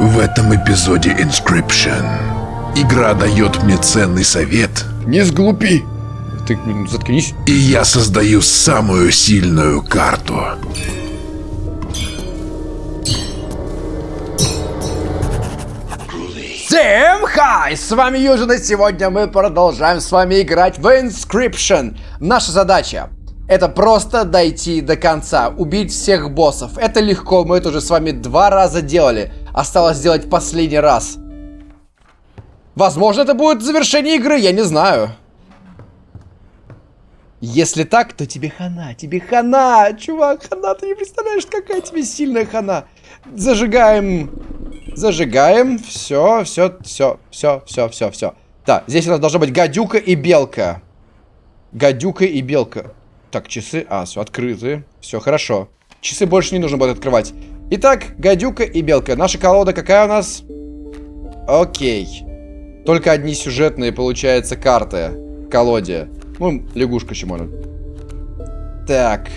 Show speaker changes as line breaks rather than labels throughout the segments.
В этом эпизоде Inscription игра дает мне ценный совет,
Не сглупи. Ты блин, заткнись.
и я создаю самую сильную карту.
Всем хай! С вами Южин, и сегодня мы продолжаем с вами играть в Inscription. Наша задача это просто дойти до конца, убить всех боссов. Это легко, мы это уже с вами два раза делали. Осталось сделать последний раз. Возможно, это будет завершение игры, я не знаю. Если так, то тебе хана, тебе хана, чувак, хана, ты не представляешь, какая тебе сильная хана. Зажигаем, зажигаем, все, все, все, все, все, все, все. Да, здесь у нас должна быть гадюка и белка. Гадюка и белка. Так, часы, а, все, открыты, все хорошо. Часы больше не нужно будет открывать. Итак, гадюка и белка. Наша колода какая у нас? Окей. Только одни сюжетные, получается, карты в колоде. Ну, лягушка еще можно. Так.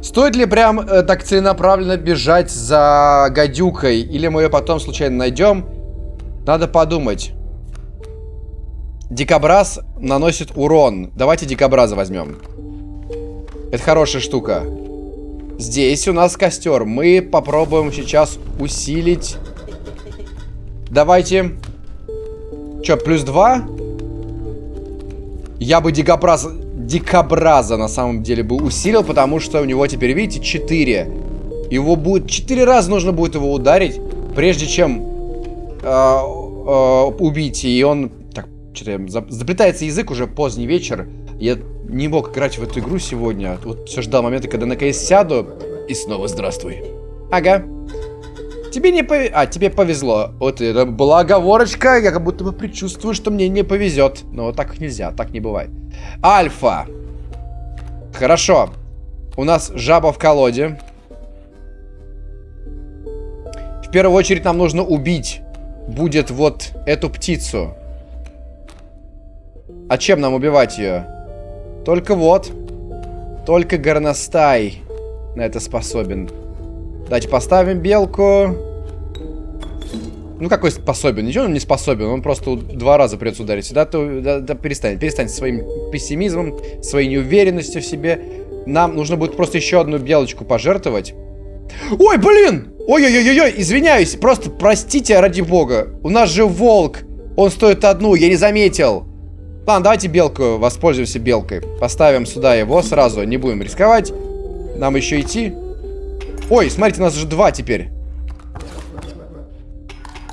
Стоит ли прям э, так целенаправленно бежать за гадюкой? Или мы ее потом случайно найдем? Надо подумать. Дикобраз наносит урон. Давайте дикобраза возьмем. Это хорошая штука. Здесь у нас костер. Мы попробуем сейчас усилить. Давайте. Че, плюс два? Я бы дикобраза, дикобраза на самом деле бы усилил, потому что у него теперь, видите, 4. Его будет... 4 раза нужно будет его ударить, прежде чем э, э, убить. И он... Так, что-то заплетается язык уже поздний вечер. Я не мог играть в эту игру сегодня. Вот все ждал момента, когда наконец сяду. И снова здравствуй. Ага. Тебе не повезло. А, тебе повезло. Вот это была оговорочка. Я как будто бы предчувствую, что мне не повезет. Но так нельзя, так не бывает. Альфа. Хорошо. У нас жаба в колоде. В первую очередь нам нужно убить. Будет вот эту птицу. А чем нам убивать ее? Только вот. Только горностай на это способен. Давайте поставим белку. Ну, какой способен? Ничего он не способен. Он просто два раза придется ударить. Да, то, да, да перестань. Перестань своим пессимизмом, своей неуверенностью в себе. Нам нужно будет просто еще одну белочку пожертвовать. Ой, блин! Ой-ой-ой-ой, извиняюсь. Просто простите, ради бога. У нас же волк. Он стоит одну, я не заметил. Ладно, давайте белку, воспользуемся белкой. Поставим сюда его сразу, не будем рисковать. Нам еще идти. Ой, смотрите, у нас уже два теперь.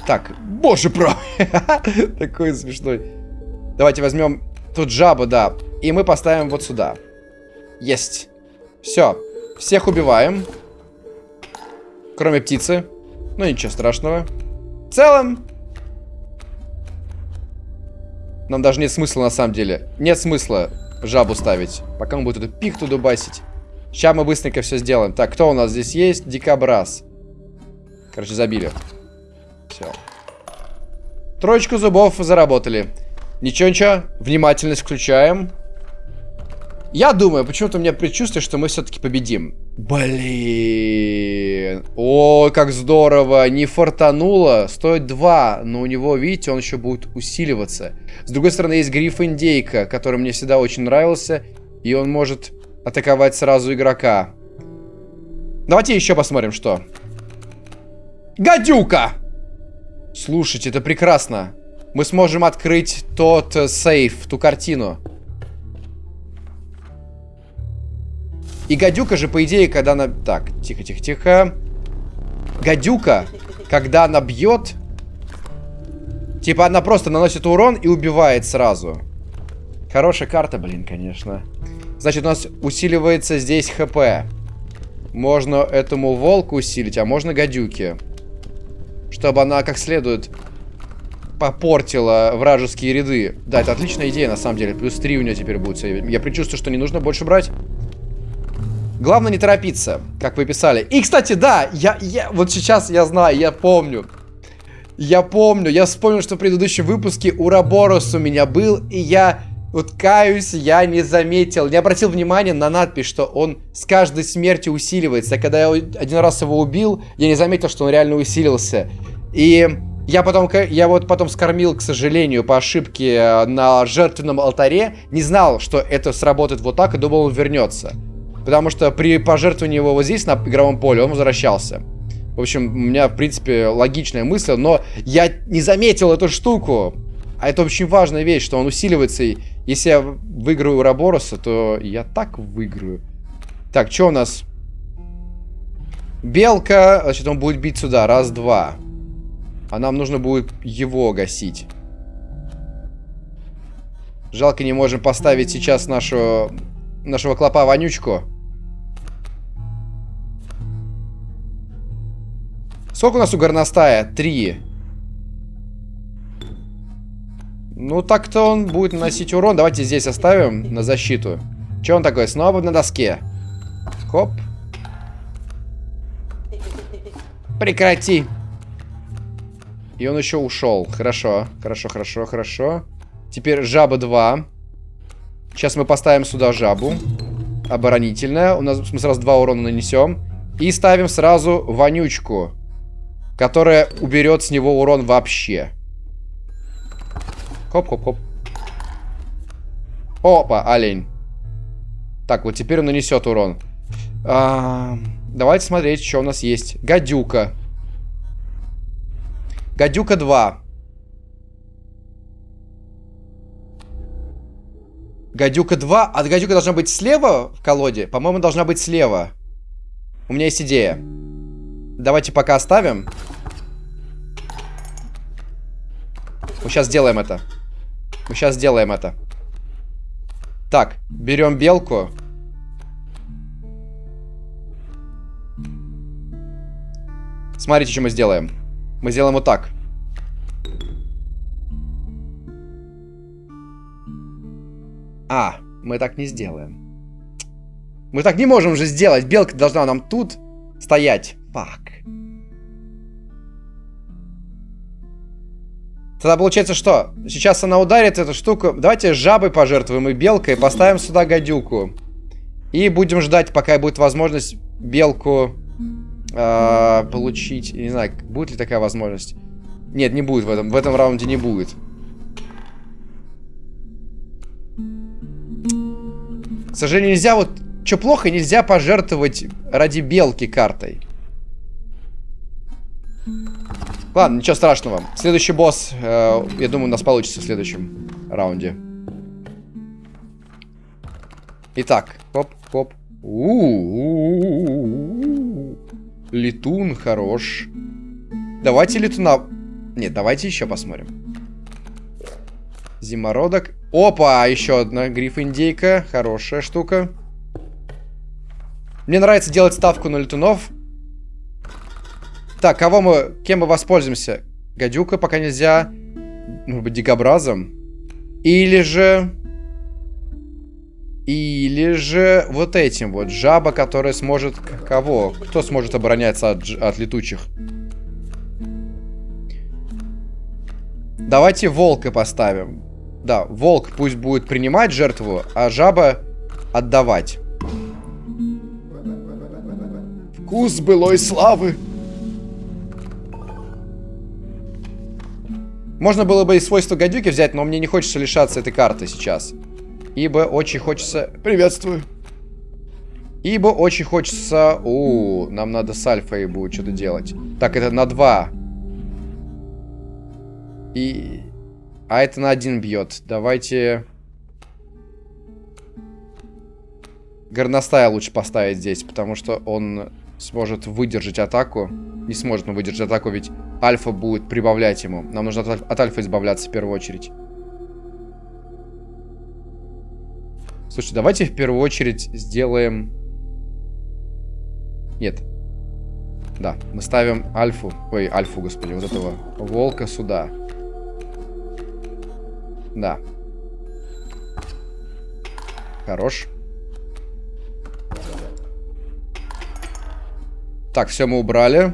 Так, боже правый. Такой смешной. Давайте возьмем тут жабу, да. И мы поставим вот сюда. Есть. Все. Всех убиваем. Кроме птицы. Ну, ничего страшного. В целом... Нам даже нет смысла, на самом деле. Нет смысла жабу ставить. Пока он будет эту пихту дубасить. Сейчас мы быстренько все сделаем. Так, кто у нас здесь есть? Дикобраз. Короче, забили. Все. Троечку зубов заработали. Ничего-ничего. Внимательность включаем. Я думаю, почему-то у меня предчувствие, что мы все-таки победим. Блин. О, как здорово. Не фартануло. Стоит 2. Но у него, видите, он еще будет усиливаться. С другой стороны, есть гриф индейка, который мне всегда очень нравился. И он может атаковать сразу игрока. Давайте еще посмотрим, что. Гадюка! Слушайте, это прекрасно. Мы сможем открыть тот э, сейф, ту картину. И гадюка же, по идее, когда она... Так, тихо-тихо-тихо. Гадюка, когда она бьет... Типа она просто наносит урон и убивает сразу. Хорошая карта, блин, конечно. Значит, у нас усиливается здесь хп. Можно этому волку усилить, а можно гадюки. Чтобы она как следует попортила вражеские ряды. Да, это отличная идея, на самом деле. Плюс 3 у нее теперь будет. Я предчувствую, что не нужно больше брать. Главное не торопиться, как вы писали. И, кстати, да, я, я вот сейчас я знаю, я помню. Я помню, я вспомнил, что в предыдущем выпуске Ураборос у меня был, и я Вот каюсь, я не заметил, не обратил внимания на надпись, что он с каждой смертью усиливается. Когда я один раз его убил, я не заметил, что он реально усилился. И я потом, я вот потом скормил, к сожалению, по ошибке э, на жертвенном алтаре. Не знал, что это сработает вот так, и думал, он вернется. Потому что при пожертвовании его вот здесь, на игровом поле, он возвращался. В общем, у меня, в принципе, логичная мысль, но я не заметил эту штуку. А это очень важная вещь, что он усиливается. И если я выиграю Урабороса, то я так выиграю. Так, что у нас? Белка. Значит, он будет бить сюда. Раз, два. А нам нужно будет его гасить. Жалко, не можем поставить сейчас нашу, нашего клопа Сколько у нас у горностая? Три. Ну, так-то он будет наносить урон. Давайте здесь оставим на защиту. Че он такой? Снова на доске. Хоп. Прекрати. И он еще ушел. Хорошо, хорошо, хорошо, хорошо. Теперь жаба 2. Сейчас мы поставим сюда жабу. Оборонительная. У нас мы сразу два урона нанесем. И ставим сразу вонючку. Которая уберет с него урон вообще. Хоп-хоп-хоп. Опа, олень. Так, вот теперь он нанесет урон. А, давайте смотреть, что у нас есть. Гадюка. Гадюка 2. Гадюка 2. А гадюка должна быть слева в колоде? По-моему, должна быть слева. У меня есть идея. Давайте пока оставим. Мы сейчас сделаем это. Мы сейчас сделаем это. Так, берем белку. Смотрите, что мы сделаем. Мы сделаем вот так. А, мы так не сделаем. Мы так не можем же сделать. Белка должна нам тут стоять. Фак. Тогда получается что? Сейчас она ударит эту штуку. Давайте жабой пожертвуем и белкой. Поставим сюда гадюку. И будем ждать, пока будет возможность белку э, получить. Не знаю, будет ли такая возможность. Нет, не будет в этом. В этом раунде не будет. К сожалению, нельзя вот... Что плохо, нельзя пожертвовать ради белки картой. Ладно, ничего страшного. Следующий босс, э, я думаю, у нас получится в следующем раунде. Итак, хоп, хоп. Летун хорош. Давайте летуна... Нет, давайте еще посмотрим. Зимородок. Опа, еще одна гриф-индейка. Хорошая штука. Мне нравится делать ставку на летунов. Так, кого мы... Кем мы воспользуемся? Гадюка пока нельзя. Может быть, дикобразом? Или же... Или же вот этим вот. Жаба, которая сможет... Кого? Кто сможет обороняться от, от летучих? Давайте волка поставим. Да, волк пусть будет принимать жертву, а жаба отдавать. Вкус былой славы. Можно было бы и свойства гадюки взять, но мне не хочется лишаться этой карты сейчас. Ибо очень хочется... Приветствую. Ибо очень хочется... У, нам надо с альфой будет что-то делать. Так, это на 2. И... А это на один бьет. Давайте... Горностая лучше поставить здесь, потому что он сможет выдержать атаку. Не сможет он выдержать атаку, ведь альфа будет прибавлять ему. Нам нужно от, от альфа избавляться в первую очередь. Слушайте, давайте в первую очередь сделаем... Нет. Да, мы ставим альфу. Ой, альфу, господи, вот этого волка сюда. Да. Хорош. Так, все мы убрали.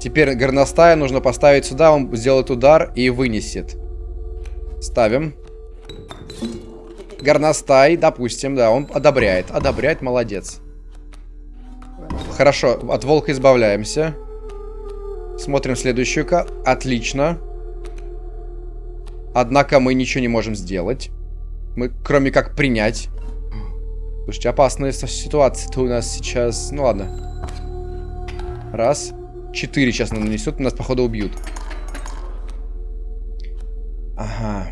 Теперь горностая нужно поставить сюда, он сделает удар и вынесет. Ставим. Горностай, допустим, да, он одобряет. Одобряет, молодец. Хорошо, от волка избавляемся. Смотрим следующую карту. Отлично. Однако мы ничего не можем сделать. Мы, кроме как принять. Слушайте, опасная ситуация-то у нас сейчас. Ну ладно. Раз. Четыре сейчас нанесут, нас, походу, убьют. Ага.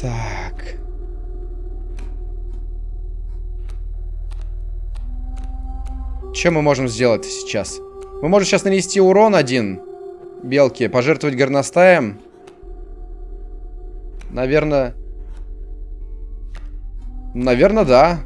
Так. Что мы можем сделать сейчас? Мы можем сейчас нанести урон один белке, пожертвовать горностаем. Наверное... Наверное, да.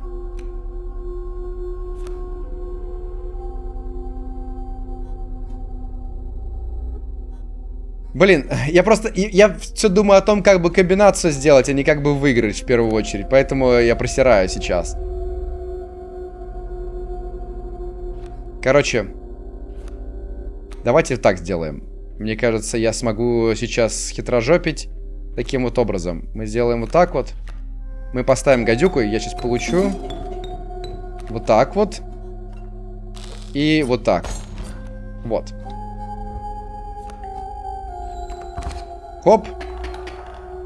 Блин, я просто... Я все думаю о том, как бы комбинацию сделать, а не как бы выиграть в первую очередь. Поэтому я просираю сейчас. Короче. Давайте так сделаем. Мне кажется, я смогу сейчас хитрожопить таким вот образом. Мы сделаем вот так вот. Мы поставим гадюку, и я сейчас получу вот так вот. И вот так. Вот. Хоп.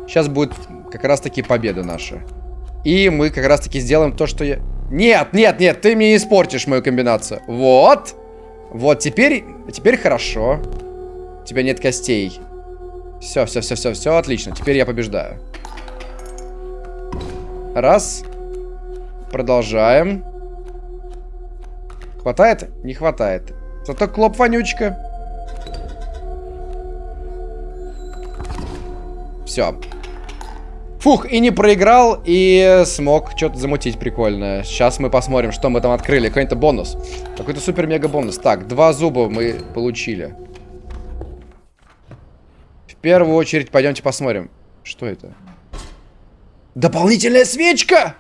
Сейчас будет как раз-таки победа наша. И мы как раз-таки сделаем то, что я... Нет, нет, нет, ты мне испортишь мою комбинацию. Вот. Вот, теперь, теперь хорошо. У тебя нет костей. Все, все, все, все, все, отлично. Теперь я побеждаю. Раз. Продолжаем. Хватает? Не хватает. Зато клоп вонючка. Все. Фух, и не проиграл, и смог что-то замутить прикольное. Сейчас мы посмотрим, что мы там открыли. Какой-то бонус. Какой-то супер-мега бонус. Так, два зуба мы получили. В первую очередь пойдемте посмотрим. Что это? Дополнительная свечка!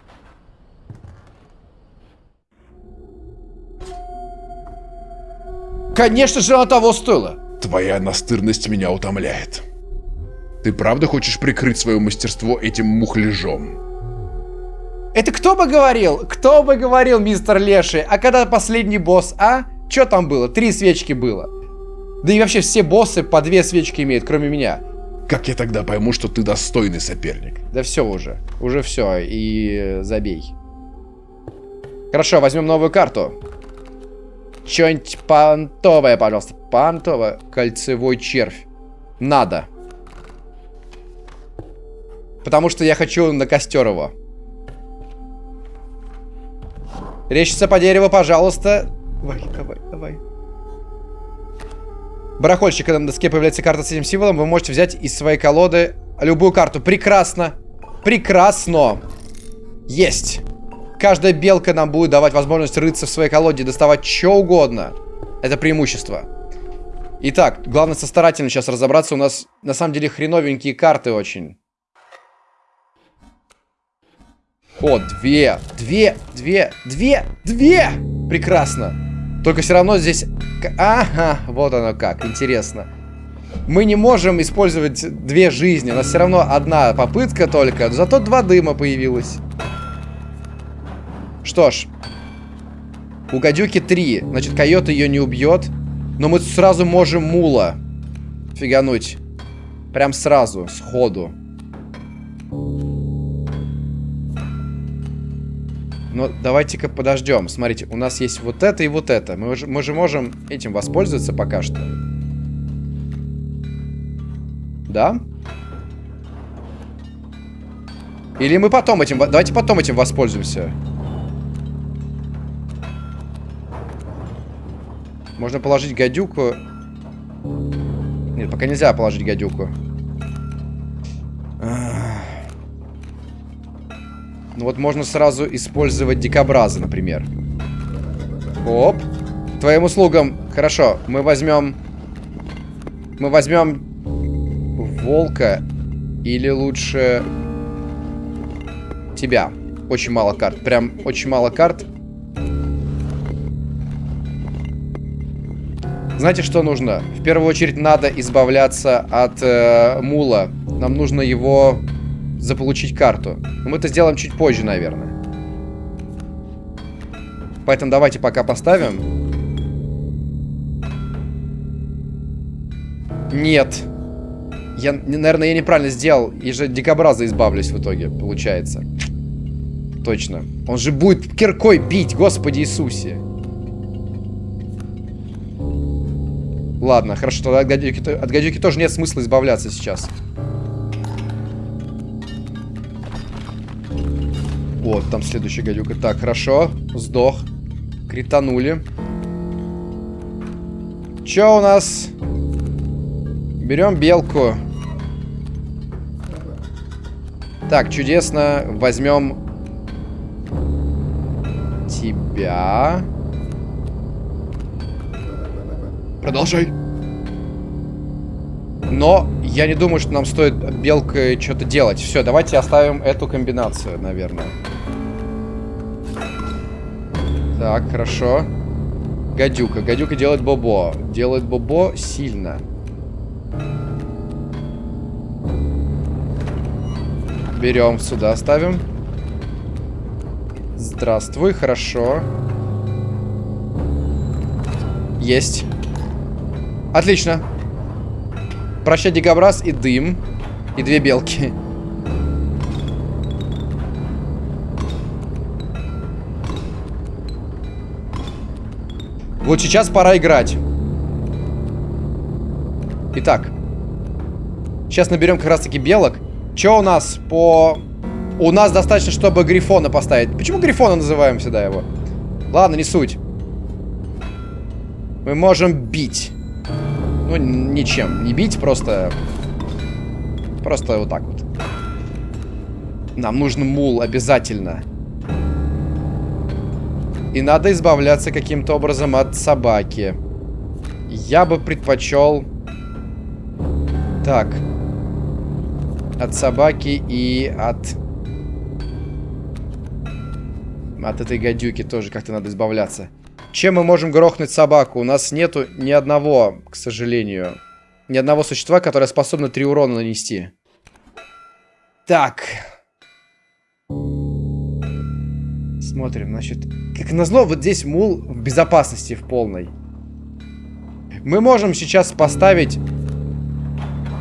Конечно же, она того стоила.
Твоя настырность меня утомляет. Ты правда хочешь прикрыть свое мастерство этим мухляжом?
Это кто бы говорил? Кто бы говорил, мистер Леший? А когда последний босс, а? Что там было? Три свечки было. Да и вообще все боссы по две свечки имеют, кроме меня.
Как я тогда пойму, что ты достойный соперник?
Да все уже. Уже все. И забей. Хорошо, возьмем новую карту. Что-нибудь понтовое, пожалуйста. Понтовое. Кольцевой червь. Надо. Потому что я хочу на костер его. Речится по дереву, пожалуйста. Давай, давай, давай. Барахольщик, на доске появляется карта с этим символом, вы можете взять из своей колоды любую карту. Прекрасно. Прекрасно. Есть. Каждая белка нам будет давать возможность рыться в своей колоде, доставать что угодно. Это преимущество. Итак, главное со старательно сейчас разобраться. У нас на самом деле хреновенькие карты очень. О, две, две, две, две, две! Прекрасно. Только все равно здесь... Ага, вот оно как, интересно. Мы не можем использовать две жизни. У нас все равно одна попытка только. Зато два дыма появилось. Что ж. У гадюки три. Значит, койот ее не убьет. Но мы сразу можем мула фигануть. Прям сразу, сходу. Но давайте-ка подождем. Смотрите, у нас есть вот это и вот это. Мы же, мы же можем этим воспользоваться пока что. Да? Или мы потом этим... Давайте потом этим воспользуемся. Можно положить гадюку. Нет, пока нельзя положить гадюку. Ну вот можно сразу использовать дикобраза, например. Оп. Твоим услугам. Хорошо, мы возьмем... Мы возьмем волка или лучше тебя. Очень мало карт. Прям очень мало карт. Знаете, что нужно? В первую очередь надо избавляться от э, мула. Нам нужно его заполучить карту. Но мы это сделаем чуть позже, наверное. Поэтому давайте пока поставим. Нет. Я, наверное, я неправильно сделал. И же дикобраза избавлюсь в итоге, получается. Точно. Он же будет киркой бить, Господи Иисусе. Ладно, хорошо, тогда от гадюки, от гадюки тоже нет смысла избавляться сейчас. Вот, там следующая гадюка. Так, хорошо. Сдох. Кританули. Чё у нас? Берем белку. Так, чудесно. Возьмем тебя.
Продолжай.
Но я не думаю, что нам стоит белкой что-то делать. Все, давайте оставим эту комбинацию, наверное. Так, хорошо. Гадюка. Гадюка делает бобо. Делает бобо сильно. Берем сюда, ставим. Здравствуй, хорошо. Есть. Отлично. Прощай, дикобраз и дым. И две белки. Вот сейчас пора играть. Итак. Сейчас наберем как раз таки белок. Что у нас по... У нас достаточно, чтобы Грифона поставить. Почему Грифона называем всегда его? Ладно, не суть. Мы можем бить. Ну, ничем. Не бить, просто... Просто вот так вот. Нам нужен мул обязательно. И надо избавляться каким-то образом от собаки. Я бы предпочел... Так. От собаки и от... От этой гадюки тоже как-то надо избавляться. Чем мы можем грохнуть собаку? У нас нету ни одного, к сожалению. Ни одного существа, которое способно три урона нанести. Так. Смотрим, значит... Как назло, вот здесь мул в безопасности в полной. Мы можем сейчас поставить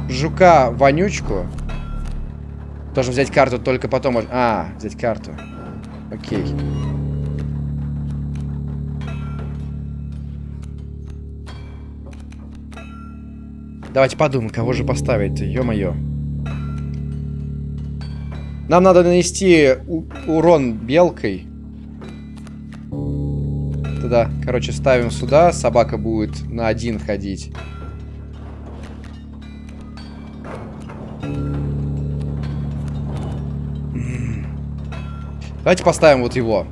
жука-вонючку. Должен взять карту только потом. А, взять карту. Окей. Давайте подумаем, кого же поставить Ё-моё. Нам надо нанести урон белкой. Тогда, короче, ставим сюда. Собака будет на один ходить. Давайте поставим вот его.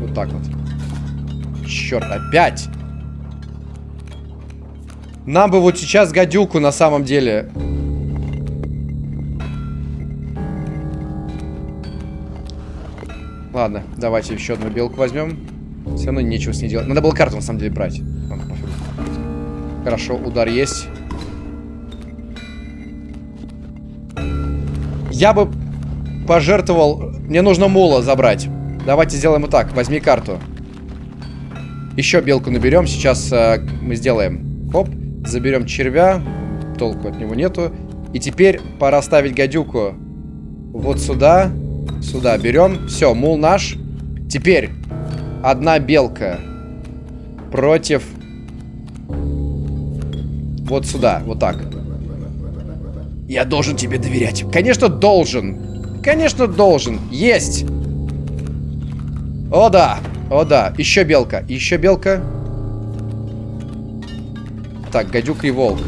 Вот так вот. Черт, опять! Нам бы вот сейчас гадюку на самом деле. Ладно, давайте еще одну белку возьмем. Все равно нечего с ней делать. Надо было карту на самом деле брать. Хорошо, удар есть. Я бы пожертвовал... Мне нужно мула забрать. Давайте сделаем вот так. Возьми карту. Еще белку наберем. Сейчас э, мы сделаем. Хоп. Заберем червя. Толку от него нету. И теперь пора ставить гадюку. Вот сюда. Сюда берем. Все, мул наш. Теперь одна белка против... Вот сюда, вот так. Я должен тебе доверять. Конечно, должен. Конечно, должен. Есть. О, да. О, да. Еще белка. Еще белка. Так, гадюка и волк.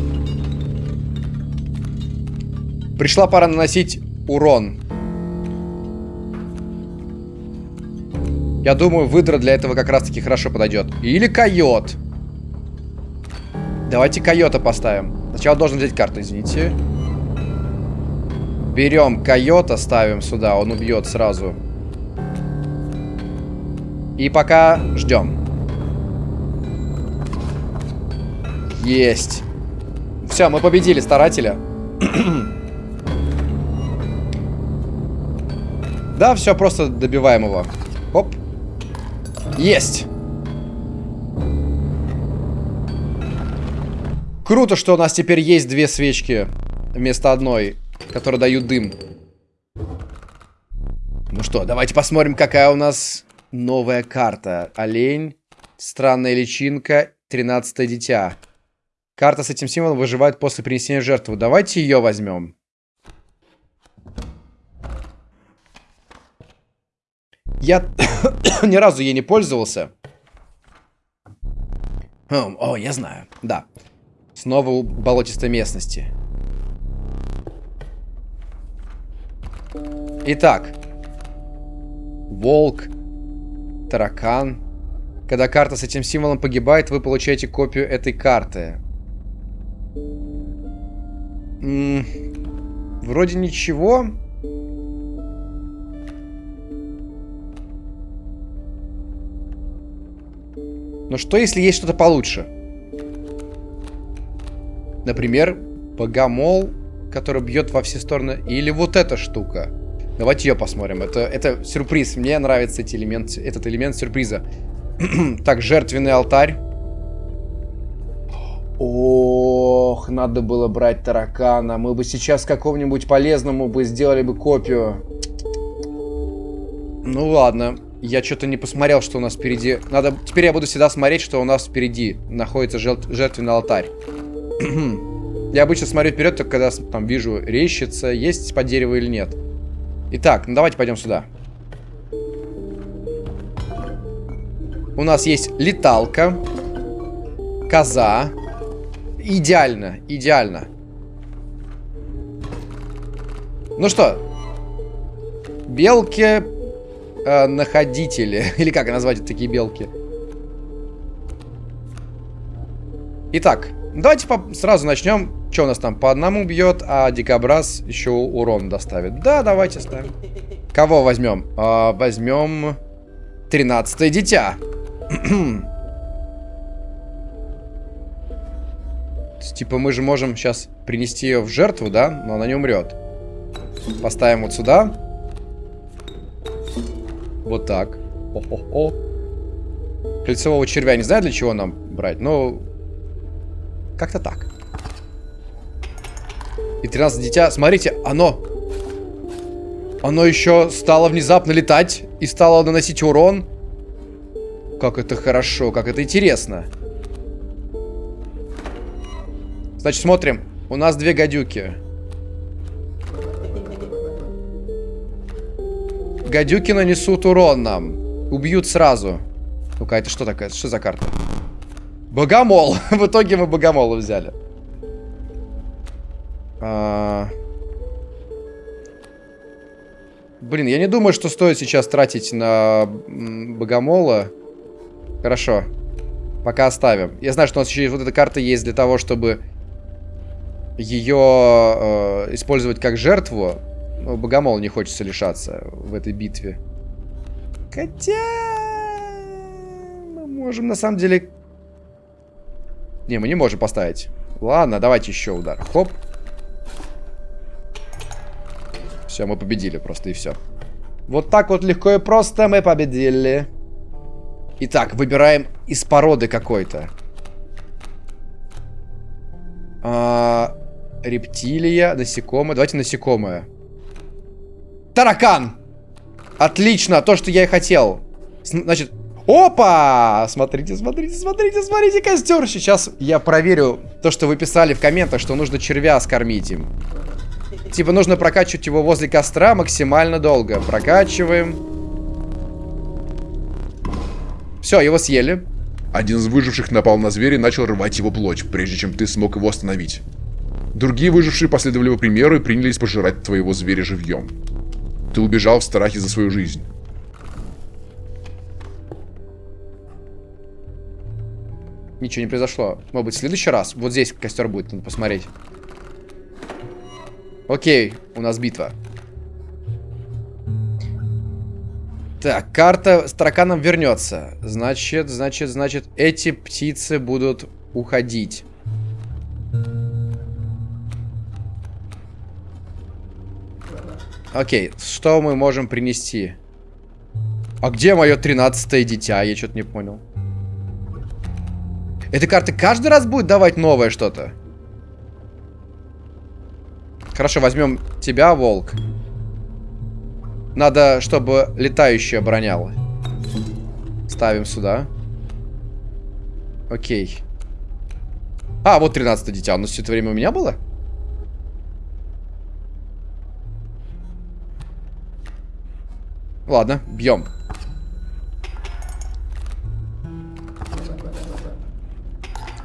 Пришла пора наносить урон. Я думаю, выдра для этого как раз-таки хорошо подойдет. Или койот. Давайте койота поставим. Сначала должен взять карту, извините. Берем койота, ставим сюда. Он убьет сразу. И пока ждем. Есть. Все, мы победили старателя. да, все, просто добиваем его. Оп. Есть. Круто, что у нас теперь есть две свечки вместо одной, которые дают дым. Ну что, давайте посмотрим, какая у нас новая карта. Олень, странная личинка, 13 дитя. Карта с этим символом выживает после принесения жертвы. Давайте ее возьмем. Я ни разу ей не пользовался. Хм, о, я знаю. Да. Снова у болотистой местности. Итак. Волк. Таракан. Когда карта с этим символом погибает, вы получаете копию этой карты. М -м вроде ничего. Но что, если есть что-то получше? Например, богомол, который бьет во все стороны. Или вот эта штука. Давайте ее посмотрим. Это, это сюрприз. Мне нравится эти элемент, этот элемент сюрприза. так, жертвенный алтарь. Ох, надо было брать таракана. Мы бы сейчас какому-нибудь полезному бы сделали бы копию. Ну ладно. Я что-то не посмотрел, что у нас впереди. Надо... Теперь я буду всегда смотреть, что у нас впереди находится жертвенный алтарь. я обычно смотрю вперед, только когда там вижу рещица, есть по дереву или нет. Итак, ну давайте пойдем сюда. У нас есть леталка. Коза. Идеально, идеально. Ну что, белки э, находители. Или как назвать такие белки? Итак, давайте сразу начнем. Что у нас там? По одному бьет, а дикобраз еще урон доставит. Да, давайте ставим. Кого возьмем? А, возьмем 13 дитя. Типа мы же можем сейчас принести ее в жертву, да? Но она не умрет. Поставим вот сюда. Вот так. О-хо-хо. Кольцевого червя не знаю, для чего нам брать, но... Как-то так. И 13 дитя. Смотрите, оно... Оно еще стало внезапно летать и стало наносить урон. Как это хорошо, как это интересно. Значит, смотрим. У нас две гадюки. Гадюки нанесут урон нам. Убьют сразу. Ну-ка, это что такое? Что за карта? Богомол. В итоге мы богомола взяли. А... Блин, я не думаю, что стоит сейчас тратить на богомола. Хорошо. Пока оставим. Я знаю, что у нас еще вот эта карта есть для того, чтобы ее э, использовать как жертву. Но богомол не хочется лишаться в этой битве. Хотя... Мы можем на самом деле... Не, мы не можем поставить. Ладно, давайте еще удар. Хоп. Все, мы победили просто и все. Вот так вот легко и просто мы победили. Итак, выбираем из породы какой-то. А, рептилия, насекомое. Давайте насекомое. Таракан! Отлично, то, что я и хотел. Значит, опа! Смотрите, смотрите, смотрите, смотрите, костер. Сейчас я проверю то, что вы писали в комментах, что нужно червя скормить им. Типа нужно прокачивать его возле костра максимально долго. Прокачиваем. Все, его съели.
Один из выживших напал на зверя и начал рвать его плоть, прежде чем ты смог его остановить. Другие выжившие последовали его примеру и принялись пожирать твоего зверя живьем. Ты убежал в страхе за свою жизнь.
Ничего не произошло. Может быть, в следующий раз? Вот здесь костер будет, надо посмотреть. Окей, у нас битва. Так, карта с тараканом вернется. Значит, значит, значит, эти птицы будут уходить. Окей, что мы можем принести? А где мое тринадцатое дитя? Я что-то не понял. Эта карта каждый раз будет давать новое что-то? Хорошо, возьмем тебя, волк. Надо, чтобы летающая обороняла. Ставим сюда. Окей. А, вот 13 дитя. Оно все это время у меня было? Ладно, бьем.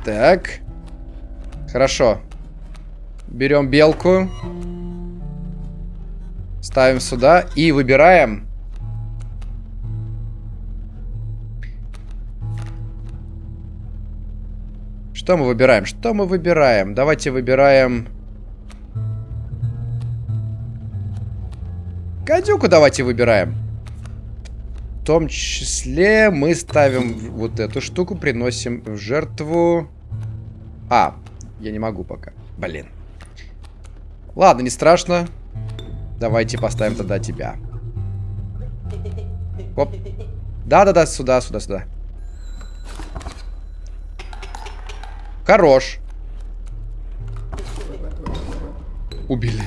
Так. Хорошо. Берем белку. Ставим сюда и выбираем. Что мы выбираем? Что мы выбираем? Давайте выбираем... Гадюку давайте выбираем. В том числе мы ставим вот эту штуку, приносим в жертву... А, я не могу пока. Блин. Ладно, не страшно. Давайте поставим тогда тебя. Оп. Да-да-да, сюда, сюда, сюда. Хорош. Убили.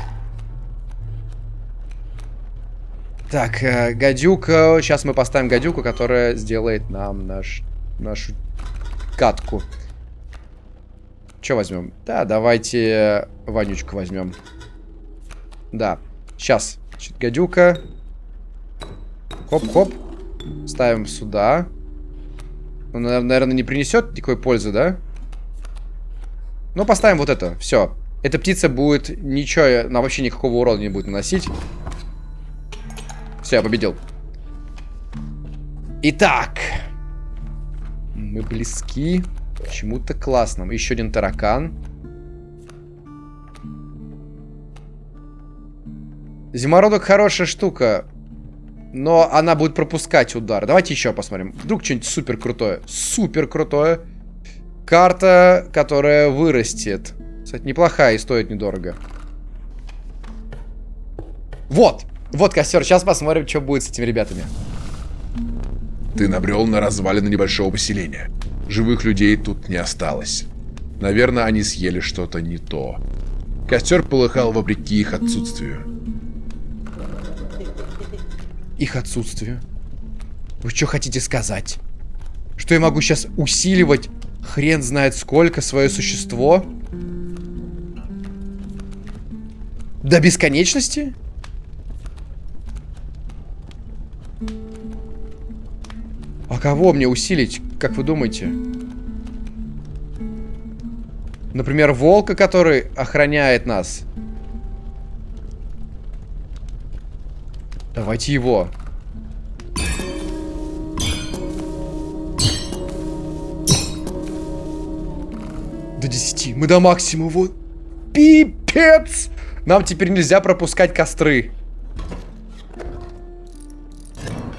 Так, э, гадюка. Сейчас мы поставим гадюку, которая сделает нам наш, нашу катку. Что возьмем? Да, давайте вонючку возьмем. Да. Сейчас. Значит, гадюка. Хоп-хоп. Ставим сюда. Он, наверное, не принесет никакой пользы, да? Ну, поставим вот это. Все. Эта птица будет ничего, на вообще никакого урона не будет наносить. Все, я победил. Итак. Мы близки к чему-то классному. Еще один таракан. Зимородок хорошая штука. Но она будет пропускать удар. Давайте еще посмотрим. Вдруг что-нибудь супер крутое. Супер крутое. Карта, которая вырастет. Кстати, неплохая и стоит недорого. Вот. Вот костер. Сейчас посмотрим, что будет с этими ребятами.
Ты набрел на развалины небольшого поселения. Живых людей тут не осталось. Наверное, они съели что-то не то. Костер полыхал вопреки их отсутствию
их отсутствию. Вы что хотите сказать? Что я могу сейчас усиливать хрен знает сколько свое существо? До бесконечности? А кого мне усилить, как вы думаете? Например, волка, который охраняет нас. Давайте его. До 10. Мы до максимума. Вот. Пипец! Нам теперь нельзя пропускать костры.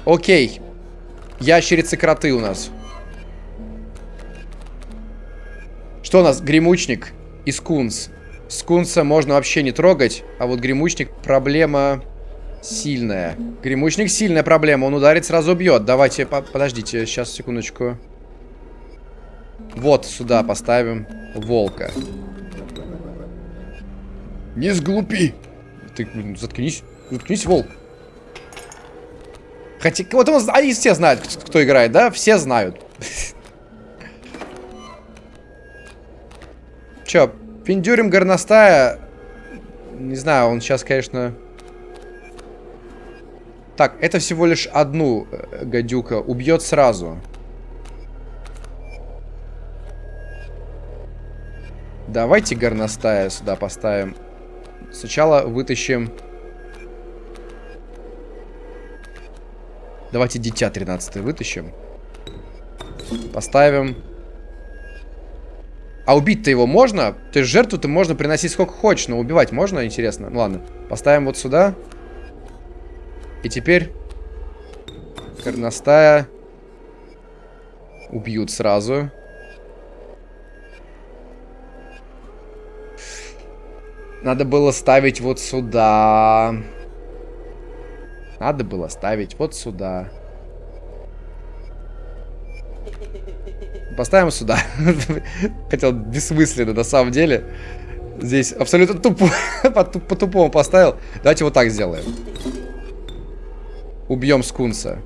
Окей. Ящерицы-кроты у нас. Что у нас? Гремучник и скунс. Скунса можно вообще не трогать, а вот гремучник проблема... Сильная. Гремучник сильная проблема. Он ударит, сразу бьет. Давайте, по подождите, сейчас, секундочку. Вот сюда поставим волка. Не сглупи. Ты, блин, заткнись. Заткнись, волк. Хотя, вот он, они все знают, кто играет, да? Все знают. Че, пиндюрим горностая. Не знаю, он сейчас, конечно... Так, это всего лишь одну э, гадюка. Убьет сразу. Давайте горностая сюда поставим. Сначала вытащим... Давайте дитя 13 вытащим. Поставим. А убить-то его можно? То есть жертву-то можно приносить сколько хочешь, но убивать можно, интересно? Ну ладно. Поставим вот сюда. И теперь горностая убьют сразу. Надо было ставить вот сюда. Надо было ставить вот сюда. Поставим сюда. Хотел бессмысленно, на самом деле. Здесь абсолютно тупо. По-тупому поставил. Давайте вот так сделаем. Убьем скунса.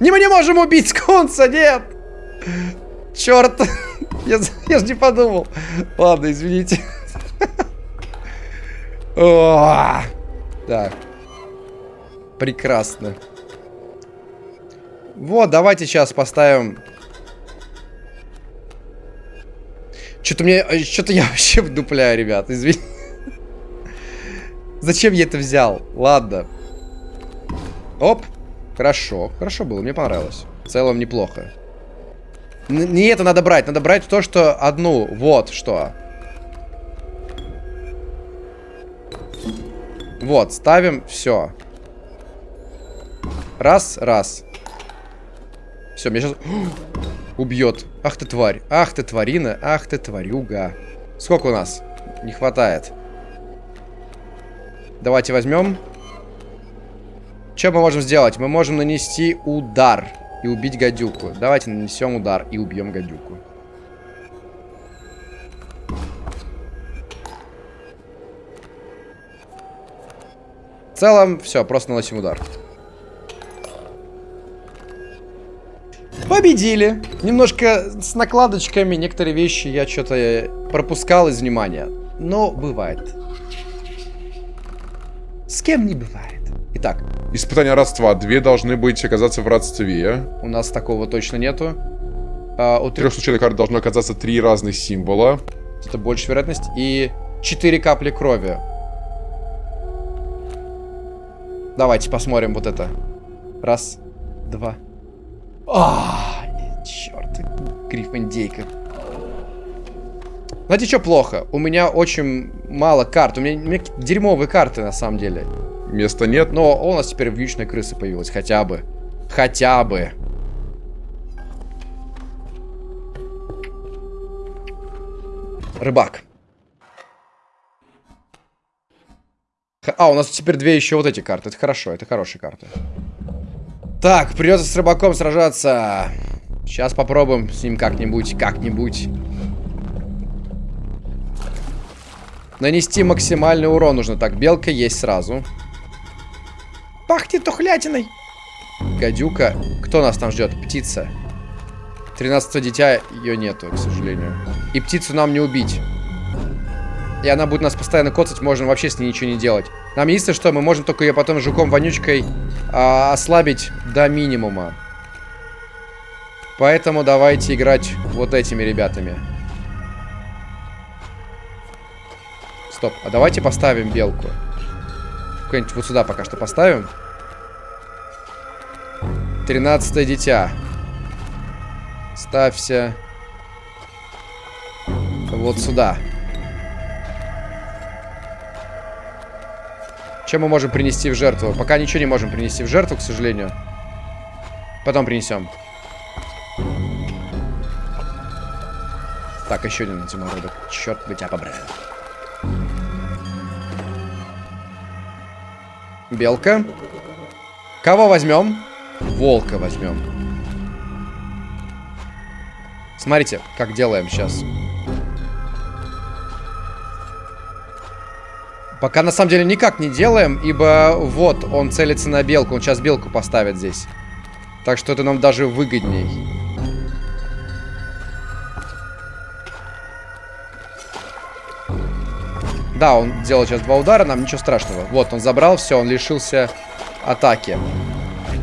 Не, мы не можем убить скунса, нет! Черт! Я, я же не подумал. Ладно, извините. Так. Прекрасно. Вот, давайте сейчас поставим... Что-то мне... Что-то я вообще вдупляю, ребят, извини. Зачем я это взял? Ладно. Оп. Хорошо. Хорошо было, мне понравилось. В целом неплохо. Не это надо брать, надо брать то, что одну. Вот что. Вот, ставим, все. Раз, раз. Все, меня сейчас... Убьет. Ах ты тварь. Ах ты тварина. Ах ты тварюга. Сколько у нас? Не хватает. Давайте возьмем. Что мы можем сделать? Мы можем нанести удар и убить гадюку. Давайте нанесем удар и убьем гадюку. В целом, все, просто наносим удар. Победили. Немножко с накладочками. Некоторые вещи я что-то пропускал из внимания. Но бывает. С кем не бывает. Итак.
Испытания родства. Две должны быть оказаться в родстве.
У нас такого точно нету.
А, у трех случайных карт должно оказаться три разных символа.
Это больше вероятность. И четыре капли крови. Давайте посмотрим вот это. Раз, два. А, черт, грифондейка. Знаете, что плохо? У меня очень мало карт. У меня, у меня дерьмовые карты, на самом деле.
Места нет.
Но у нас теперь вьючная крыса появилась. Хотя бы. Хотя бы. Рыбак. А, у нас теперь две еще вот эти карты. Это хорошо, это хорошие карты. Так, придется с рыбаком сражаться. Сейчас попробуем с ним как-нибудь, как-нибудь. Нанести максимальный урон нужно. Так, белка есть сразу. Пахнет тухлятиной. Гадюка. Кто нас там ждет? Птица. 13 дитя, ее нету, к сожалению. И птицу нам не убить. И она будет нас постоянно коцать, можно вообще с ней ничего не делать. Нам единственное, что мы можем только ее потом жуком-вонючкой а, ослабить до минимума. Поэтому давайте играть вот этими ребятами. Стоп, а давайте поставим белку. Куда-нибудь вот сюда пока что поставим. Тринадцатое дитя. Ставься вот сюда. Чем мы можем принести в жертву? Пока ничего не можем принести в жертву, к сожалению. Потом принесем. Так, еще один зимородок. Черт бы тебя побрал. Белка. Кого возьмем? Волка возьмем. Смотрите, как делаем сейчас. Пока на самом деле никак не делаем, ибо вот он целится на белку. Он сейчас белку поставит здесь. Так что это нам даже выгодней. Да, он делал сейчас два удара, нам ничего страшного. Вот, он забрал все, он лишился атаки.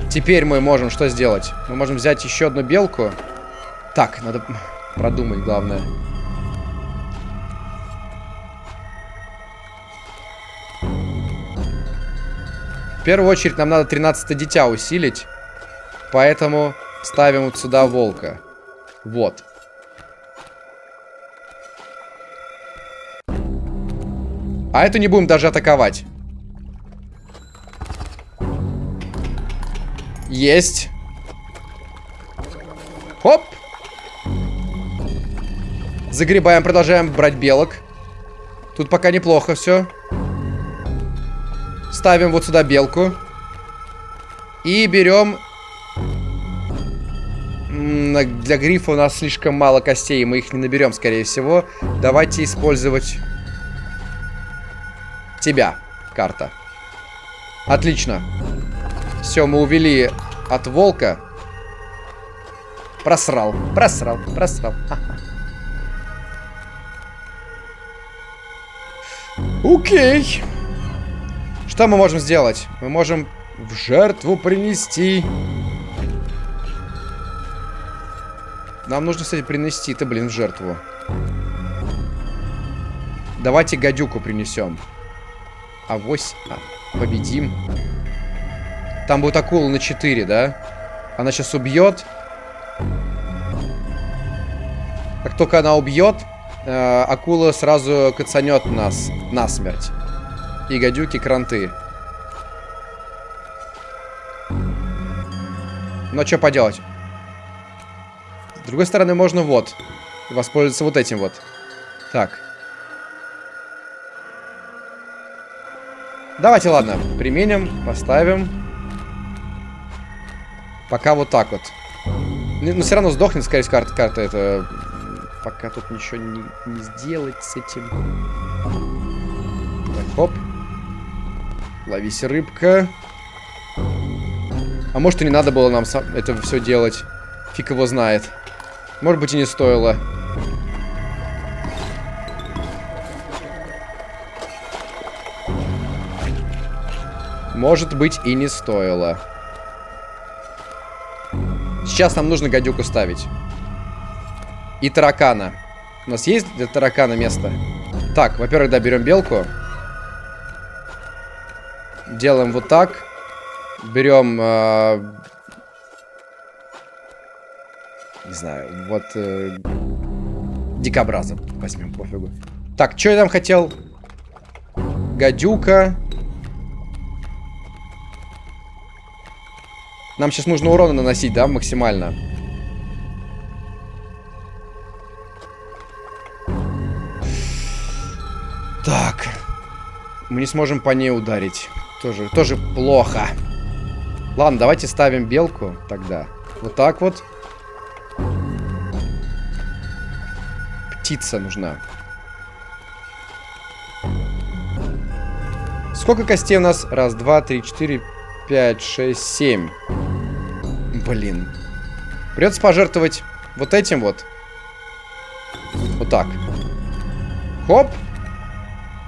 Теперь мы можем что сделать? Мы можем взять еще одну белку. Так, надо продумать главное. В первую очередь нам надо 13 дитя усилить. Поэтому ставим вот сюда волка. Вот. А эту не будем даже атаковать. Есть. Хоп. Загребаем, продолжаем брать белок. Тут пока неплохо все. Ставим вот сюда белку. И берем... Для грифа у нас слишком мало костей, мы их не наберем, скорее всего. Давайте использовать тебя, карта. Отлично. Все, мы увели от волка. Просрал, просрал, просрал. Окей. Что мы можем сделать? Мы можем в жертву принести. Нам нужно, кстати, принести-то, блин, в жертву. Давайте гадюку принесем. Авось а, победим. Там будет акула на 4, да? Она сейчас убьет. Как только она убьет, э, акула сразу кацанет нас насмерть. И гадюки кранты. Но что поделать? С другой стороны, можно вот. Воспользоваться вот этим вот. Так. Давайте, ладно, применим, поставим. Пока вот так вот. Но все равно сдохнет, скорее всего, карта, карта это... Пока тут ничего не, не сделать с этим. Так, хоп. Ловись, рыбка. А может и не надо было нам это все делать. Фиг его знает. Может быть и не стоило. Может быть и не стоило. Сейчас нам нужно гадюку ставить. И таракана. У нас есть для таракана место? Так, во-первых, да, берем белку. Делаем вот так. Берем... Э, не знаю, вот... Э, дикобраза возьмем, пофигу. Так, что я там хотел? Гадюка. Нам сейчас нужно урона наносить, да, максимально. Так. Мы не сможем по ней ударить. Тоже, тоже плохо. Ладно, давайте ставим белку тогда. Вот так вот. Птица нужна. Сколько костей у нас? Раз, два, три, четыре, пять, шесть, семь. Блин. Придется пожертвовать вот этим вот. Вот так. Хоп.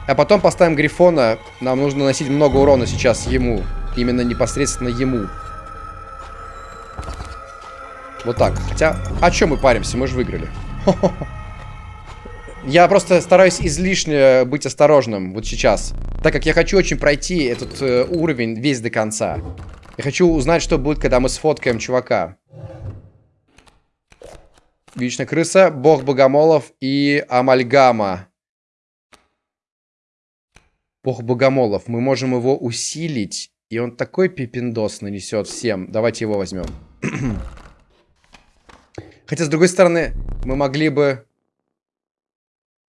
А потом поставим Грифона. Нам нужно наносить много урона сейчас ему. Именно непосредственно ему. Вот так. Хотя, о чем мы паримся? Мы же выиграли. Я просто стараюсь излишне быть осторожным вот сейчас. Так как я хочу очень пройти этот э, уровень весь до конца. Я хочу узнать, что будет, когда мы сфоткаем чувака. Вечная крыса, бог богомолов и амальгама. Бог богомолов. Мы можем его усилить. И он такой пипиндос нанесет всем. Давайте его возьмем. Хотя, с другой стороны, мы могли бы...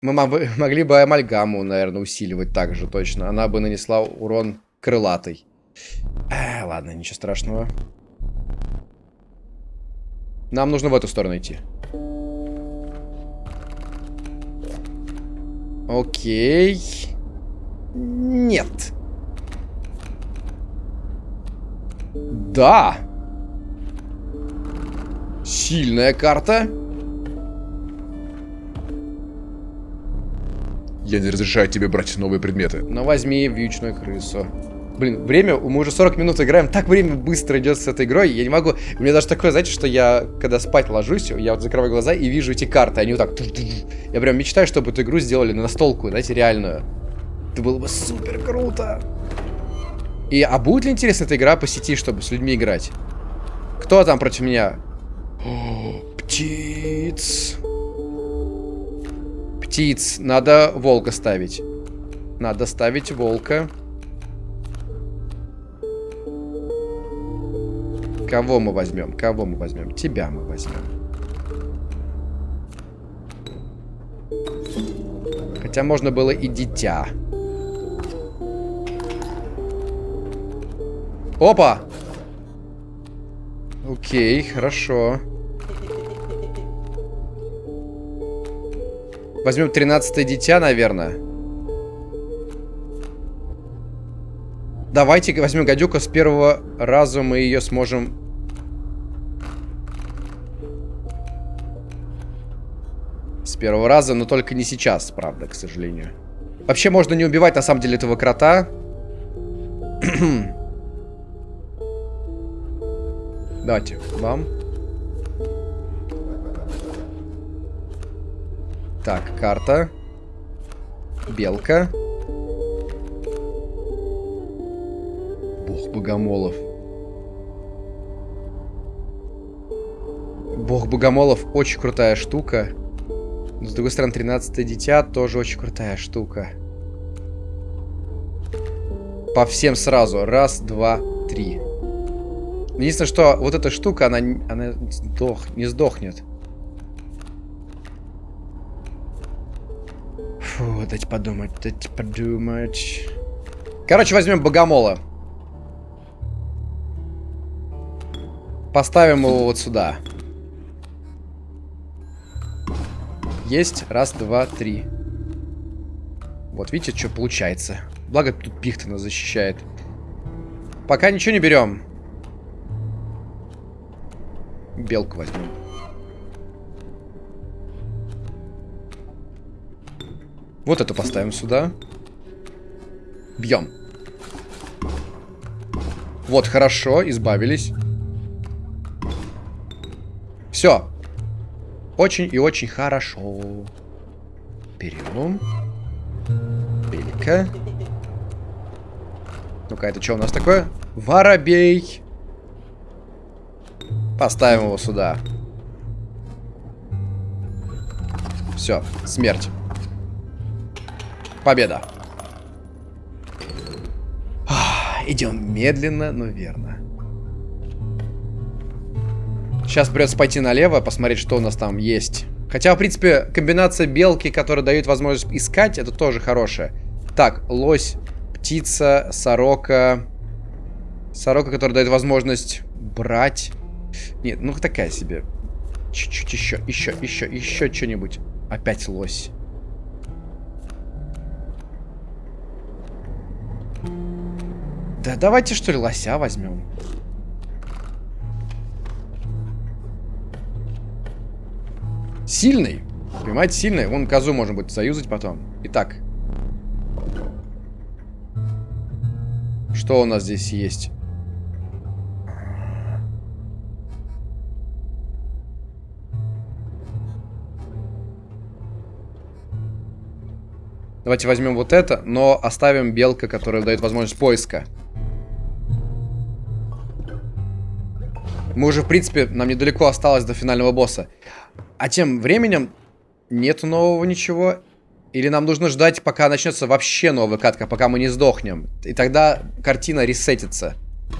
Мы могли бы амальгаму, наверное, усиливать также точно. Она бы нанесла урон крылатый. Э, ладно, ничего страшного. Нам нужно в эту сторону идти. Окей. Нет. Да. Сильная карта.
Я не разрешаю тебе брать новые предметы.
Но возьми вьючную крысу. Блин, время, мы уже 40 минут играем, так время быстро идет с этой игрой, я не могу... У меня даже такое, знаете, что я, когда спать ложусь, я вот закрываю глаза и вижу эти карты, они вот так... Я прям мечтаю, чтобы эту игру сделали на настолку, знаете, реальную. Это было бы супер круто. И, а будет ли интересна эта игра по сети, чтобы с людьми играть? Кто там против меня? Птиц. Птиц. Надо волка ставить. Надо ставить волка. Кого мы возьмем? Кого мы возьмем? Тебя мы возьмем. Хотя можно было и дитя. Опа! Окей, хорошо. Возьмем 13 дитя, наверное. Давайте возьмем гадюку с первого раза мы ее сможем... С первого раза, но только не сейчас, правда, к сожалению. Вообще можно не убивать на самом деле этого крота. Давайте, вам. Так, карта. Белка. Бог богомолов. Бог богомолов очень крутая штука. Но, с другой стороны, 13 дитя тоже очень крутая штука. По всем сразу. Раз, два, три. Единственное, что вот эта штука, она, она сдох, не сдохнет. Фу, дайте подумать, дайте подумать. Короче, возьмем богомола. Поставим его вот сюда. Есть. Раз, два, три. Вот, видите, что получается. Благо, тут пихта нас защищает. Пока ничего не берем. Белку возьмем. Вот эту поставим сюда. Бьем. Вот, хорошо, избавились. Все. Очень и очень хорошо. Берем. Белька. Ну-ка, это что у нас такое? Воробей. Поставим его сюда. Все, смерть. Победа. Идем медленно, но верно. Сейчас придется пойти налево, посмотреть, что у нас там есть. Хотя, в принципе, комбинация белки, которая дает возможность искать, это тоже хорошая. Так, лось, птица, сорока. Сорока, которая дает возможность брать. Нет, ну такая себе. Чуть-чуть еще, еще, еще, еще что-нибудь. Опять лось. Да давайте что ли лося возьмем. Сильный. Понимаете, сильный. Вон козу можно будет заюзать потом. Итак. Что у нас здесь есть? Давайте возьмем вот это, но оставим белка, которая дает возможность поиска. Мы уже, в принципе, нам недалеко осталось до финального босса. А тем временем нету нового ничего. Или нам нужно ждать, пока начнется вообще новая катка, пока мы не сдохнем. И тогда картина ресетится,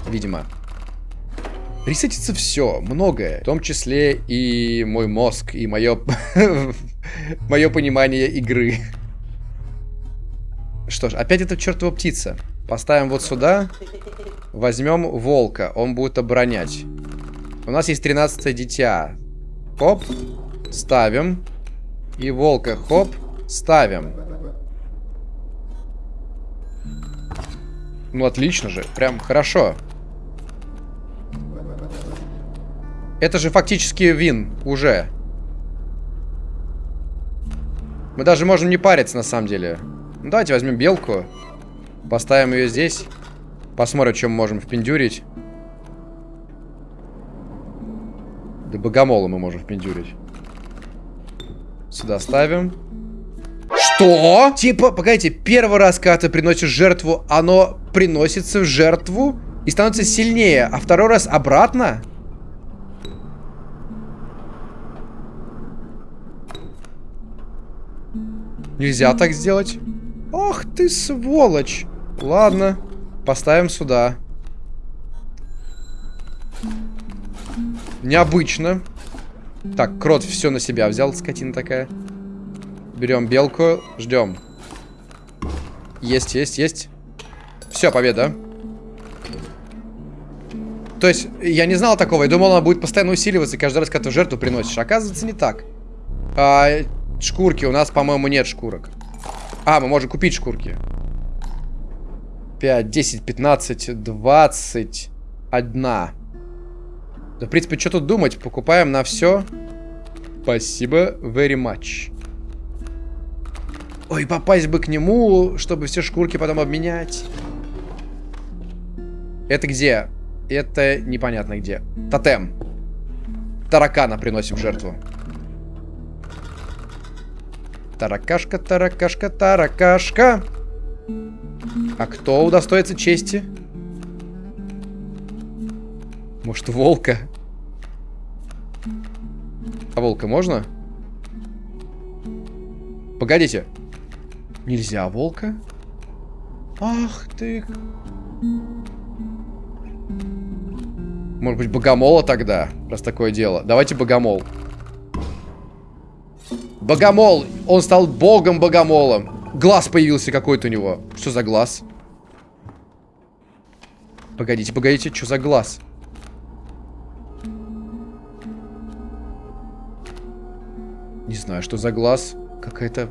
видимо. Ресетится все, многое. В том числе и мой мозг, и мое... мое понимание игры. Что ж, опять эта чертова птица. Поставим вот сюда. Возьмем волка. Он будет оборонять. У нас есть 13 дитя. Хоп. Ставим. И волка. Хоп. Ставим. Ну, отлично же. Прям хорошо. Это же фактически вин. Уже. Мы даже можем не париться, на самом деле. Ну, давайте возьмем белку. Поставим ее здесь. Посмотрим, чем можем впендюрить. Да богомола мы можем впендюрить. Сюда ставим. Что? Типа, погодите, первый раз, когда ты приносишь жертву, оно приносится в жертву и становится сильнее, а второй раз обратно? Нельзя так сделать. Ох ты сволочь. Ладно, поставим сюда. Необычно. Так, крот все на себя взял, скотина такая. Берем белку, ждем. Есть, есть, есть. Все, победа. То есть, я не знал такого. Я думал, она будет постоянно усиливаться каждый раз, когда ты жертву приносишь. Оказывается, не так. А, шкурки. У нас, по-моему, нет шкурок. А, мы можем купить шкурки. 5, 10, 15, 20, одна. Да, в принципе, что тут думать? Покупаем на все. Спасибо very much. Ой, попасть бы к нему, чтобы все шкурки потом обменять. Это где? Это непонятно где. Тотем. Таракана приносим в жертву. Таракашка, таракашка, таракашка. А кто удостоится чести? Может, волка? А волка можно? Погодите. Нельзя волка? Ах ты... Может быть, богомола тогда? Раз такое дело. Давайте богомол. Богомол! Он стал богом-богомолом. Глаз появился какой-то у него. Что за глаз? Погодите, погодите, что за глаз? Не знаю, что за глаз. Какая-то...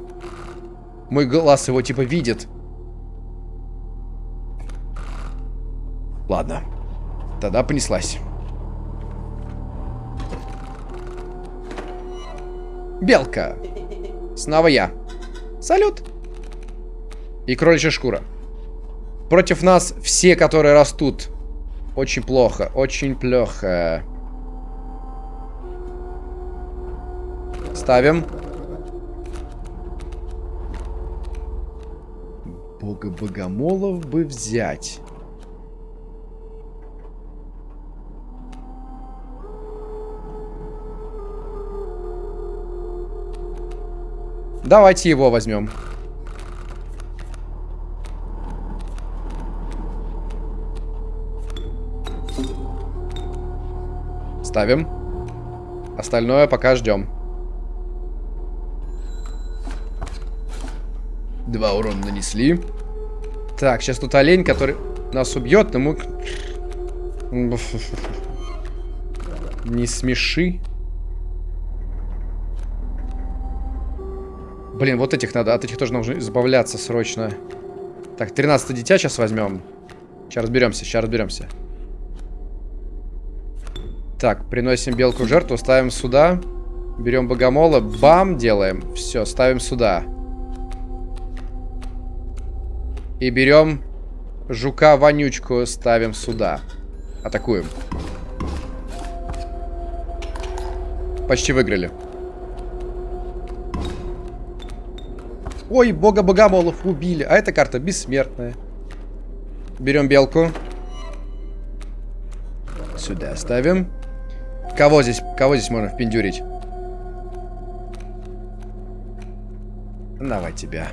Мой глаз его типа видит. Ладно. Тогда понеслась. Белка. Снова я. Салют. И кроличья шкура. Против нас все, которые растут. Очень плохо. Очень плохо. Ставим. Бога богомолов бы взять. Давайте его возьмем. Ставим. Остальное пока ждем. Два урона нанесли. Так, сейчас тут олень, который нас убьет, но мы... Не смеши. Блин, вот этих надо. От этих тоже нужно избавляться срочно. Так, 13 дитя сейчас возьмем. Сейчас разберемся, сейчас разберемся. Так, приносим белку в жертву, ставим сюда. Берем богомола, бам, делаем. Все, ставим сюда. И берем жука-вонючку, ставим сюда. Атакуем. Почти выиграли. Ой, бога богомолов убили. А эта карта бессмертная. Берем белку. Сюда ставим. Кого здесь, кого здесь можно впендюрить? Давай тебя.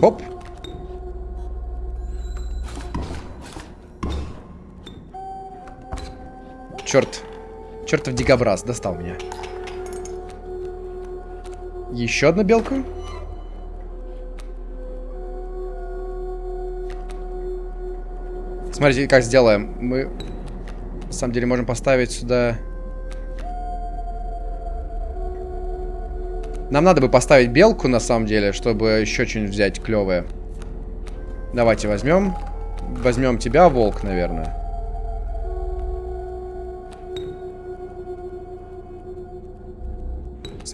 Оп. Черт. Чертов дикобраз достал меня. Еще одна белка? Смотрите, как сделаем. Мы, на самом деле, можем поставить сюда... Нам надо бы поставить белку, на самом деле, чтобы еще что-нибудь взять клевое. Давайте возьмем. Возьмем тебя, волк, наверное.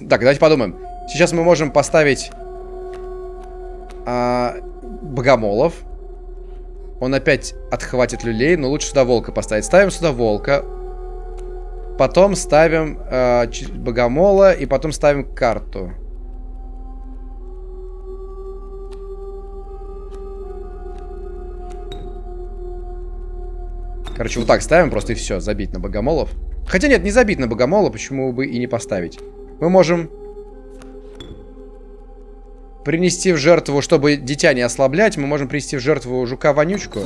Так, давайте подумаем. Сейчас мы можем поставить а, богомолов. Он опять отхватит люлей, но лучше сюда волка поставить. Ставим сюда волка. Потом ставим э, богомола и потом ставим карту. Короче, вот так ставим просто и все, забить на богомолов. Хотя нет, не забить на богомола, почему бы и не поставить. Мы можем принести в жертву, чтобы дитя не ослаблять, мы можем принести в жертву жука-вонючку,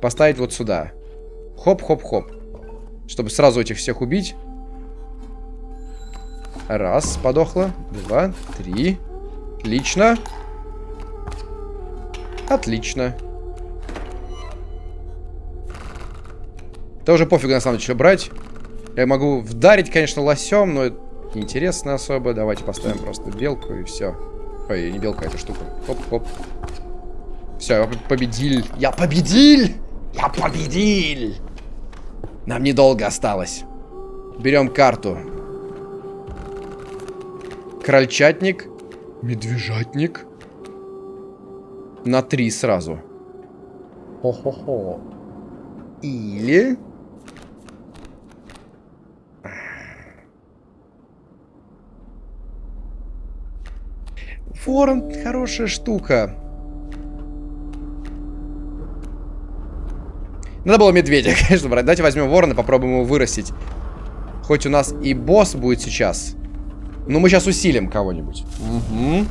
поставить вот сюда. Хоп-хоп-хоп. Чтобы сразу этих всех убить. Раз, подохло. Два, три. Отлично. Отлично. Это уже пофигу на самом деле, что брать. Я могу вдарить, конечно, лосем, но неинтересно особо. Давайте поставим просто белку и все. Ой, не белка, эта штука. Хоп-хоп. Все, я победил. Я победил! Я победил! Нам недолго осталось. Берем карту. Крольчатник. Медвежатник. На три сразу. Хо-хо-хо. Или... Ворон хорошая штука. Надо было медведя, конечно, брать. Давайте возьмем ворона, попробуем его вырастить. Хоть у нас и босс будет сейчас. Но мы сейчас усилим кого-нибудь. Угу.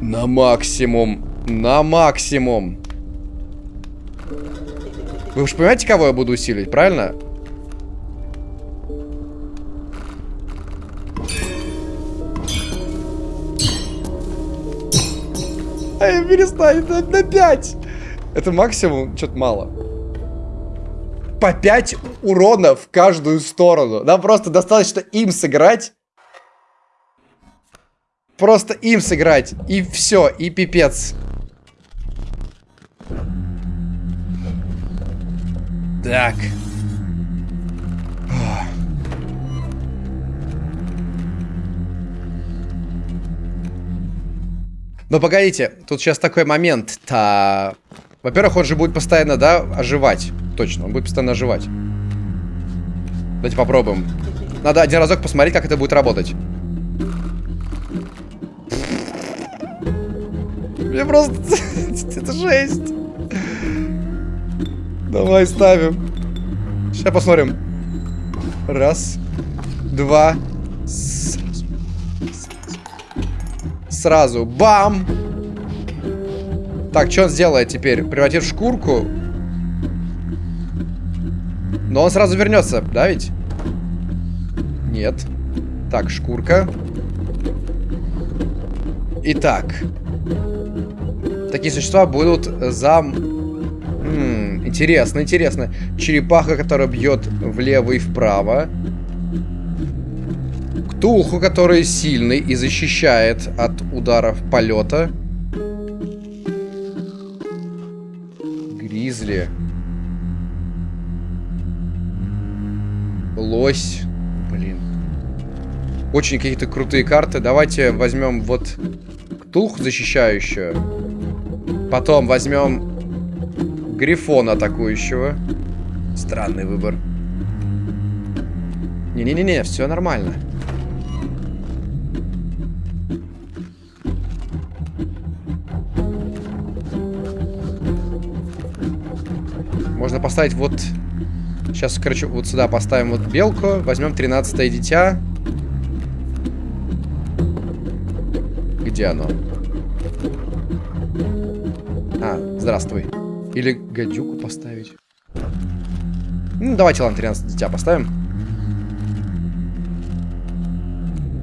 На максимум. На максимум. Вы уж понимаете, кого я буду усиливать, правильно? Эй, перестань, на, на 5. Это максимум, что-то мало. По 5 урона в каждую сторону. Нам просто достаточно им сыграть. Просто им сыграть. И все, и пипец. Так. Но погодите, тут сейчас такой момент-то... Во-первых, он же будет постоянно, да, оживать. Точно, он будет постоянно оживать. Давайте попробуем. Надо один разок посмотреть, как это будет работать. Мне просто... это жесть. Давай ставим. Сейчас посмотрим. Раз. Два сразу. Бам! Так, что он сделает теперь? Превратит в шкурку? Но он сразу вернется, да ведь? Нет. Так, шкурка. Итак. Такие существа будут зам... М -м, интересно, интересно. Черепаха, которая бьет влево и вправо. Ктулху, который сильный и защищает от ударов полета. Гризли. Лось. Блин. Очень какие-то крутые карты. Давайте возьмем вот Ктулху защищающую. Потом возьмем Грифона атакующего. Странный выбор. Не-не-не, все нормально. Можно поставить вот... Сейчас, короче, вот сюда поставим вот белку. Возьмем 13 дитя. Где оно? А, здравствуй. Или гадюку поставить. Ну, давайте, ладно, 13 дитя поставим.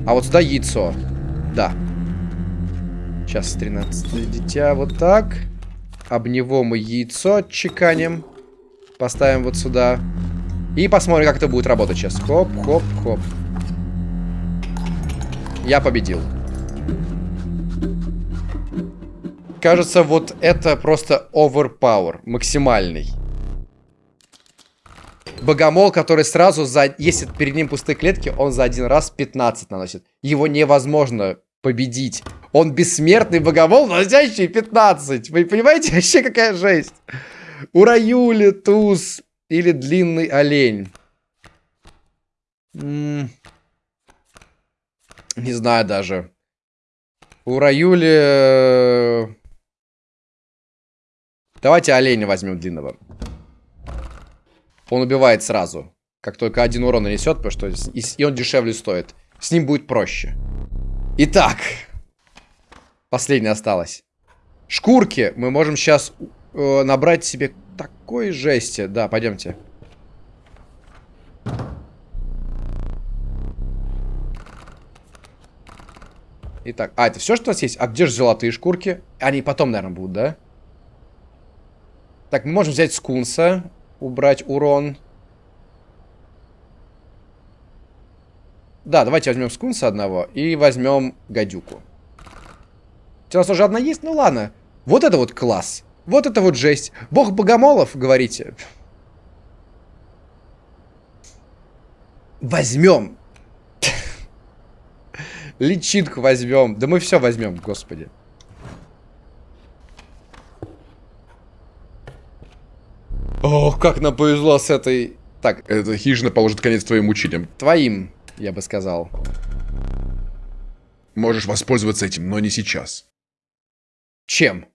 А вот сюда яйцо. Да. Сейчас 13 дитя вот так. Об него мы яйцо отчеканим. Поставим вот сюда. И посмотрим, как это будет работать сейчас. Хоп, хоп, хоп. Я победил. Кажется, вот это просто overpower. Максимальный. Богомол, который сразу за... Если перед ним пустые клетки, он за один раз 15 наносит. Его невозможно победить. Он бессмертный богомол, наносящий 15. Вы понимаете, вообще какая жесть? Ураюли, туз или длинный олень. Не знаю даже. Ураюли... Э, давайте оленя возьмем длинного. Он убивает сразу. Как только один урон нанесет, потому что и он дешевле стоит. С ним будет проще. Итак. Последняя осталась. Шкурки мы можем сейчас э, набрать себе такой жести. Да, пойдемте. Итак, а, это все, что у нас есть? А где же золотые шкурки? Они потом, наверное, будут, да? Так, мы можем взять скунса, убрать урон. Да, давайте возьмем скунса одного и возьмем гадюку. У нас уже одна есть? Ну ладно. Вот это вот класс. Вот это вот жесть. Бог богомолов, говорите. Возьмем. Личинку возьмем. Да мы все возьмем, господи. Ох, как нам повезло с этой... Так.
Эта хижина положит конец твоим мучениям.
Твоим, я бы сказал.
Можешь воспользоваться этим, но не сейчас.
Чем?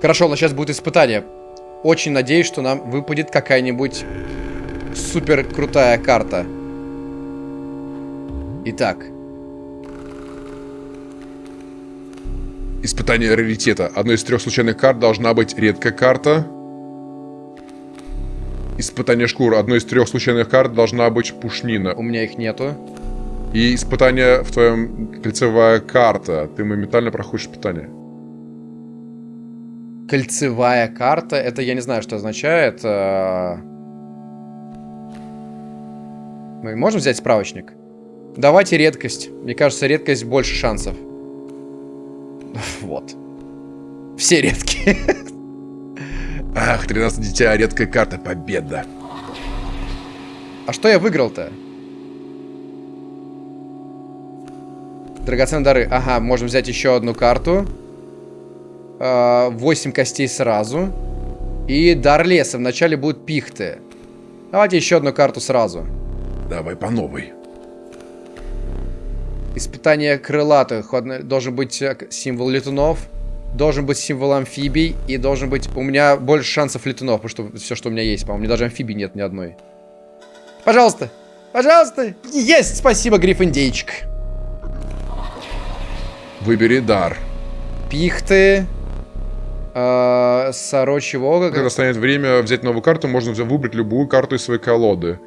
Хорошо, но сейчас будет испытание. Очень надеюсь, что нам выпадет какая-нибудь супер крутая карта. Итак.
Испытание раритета. Одной из трех случайных карт должна быть редкая карта. Испытание шкур. Одной из трех случайных карт должна быть пушнина.
У меня их нету.
И испытание в твоем кольцевая карта. Ты моментально проходишь испытание.
Кольцевая карта. Это я не знаю, что означает. А, мы можем взять справочник? Давайте редкость. Мне кажется, редкость больше шансов. Вот. Все редкие.
Ах, 13 дитя, редкая карта, победа.
А что я выиграл-то? Драгоценные дары. Ага, можем взять еще одну карту. 8 а, костей сразу. И дар леса. Вначале будут пихты. Давайте еще одну карту сразу.
Давай по новой.
Испытание крылатых. Должен быть э, символ летунов. Должен быть символ амфибий. И должен быть... У меня больше шансов летунов, потому что все, что у меня есть, по-моему. Даже амфибий нет ни одной. Пожалуйста! Пожалуйста! Есть! Спасибо, Гриффиндейчик.
Выбери дар.
Пихты. Э, сорочьего
Когда станет время взять новую карту, можно выбрать любую карту из своей колоды.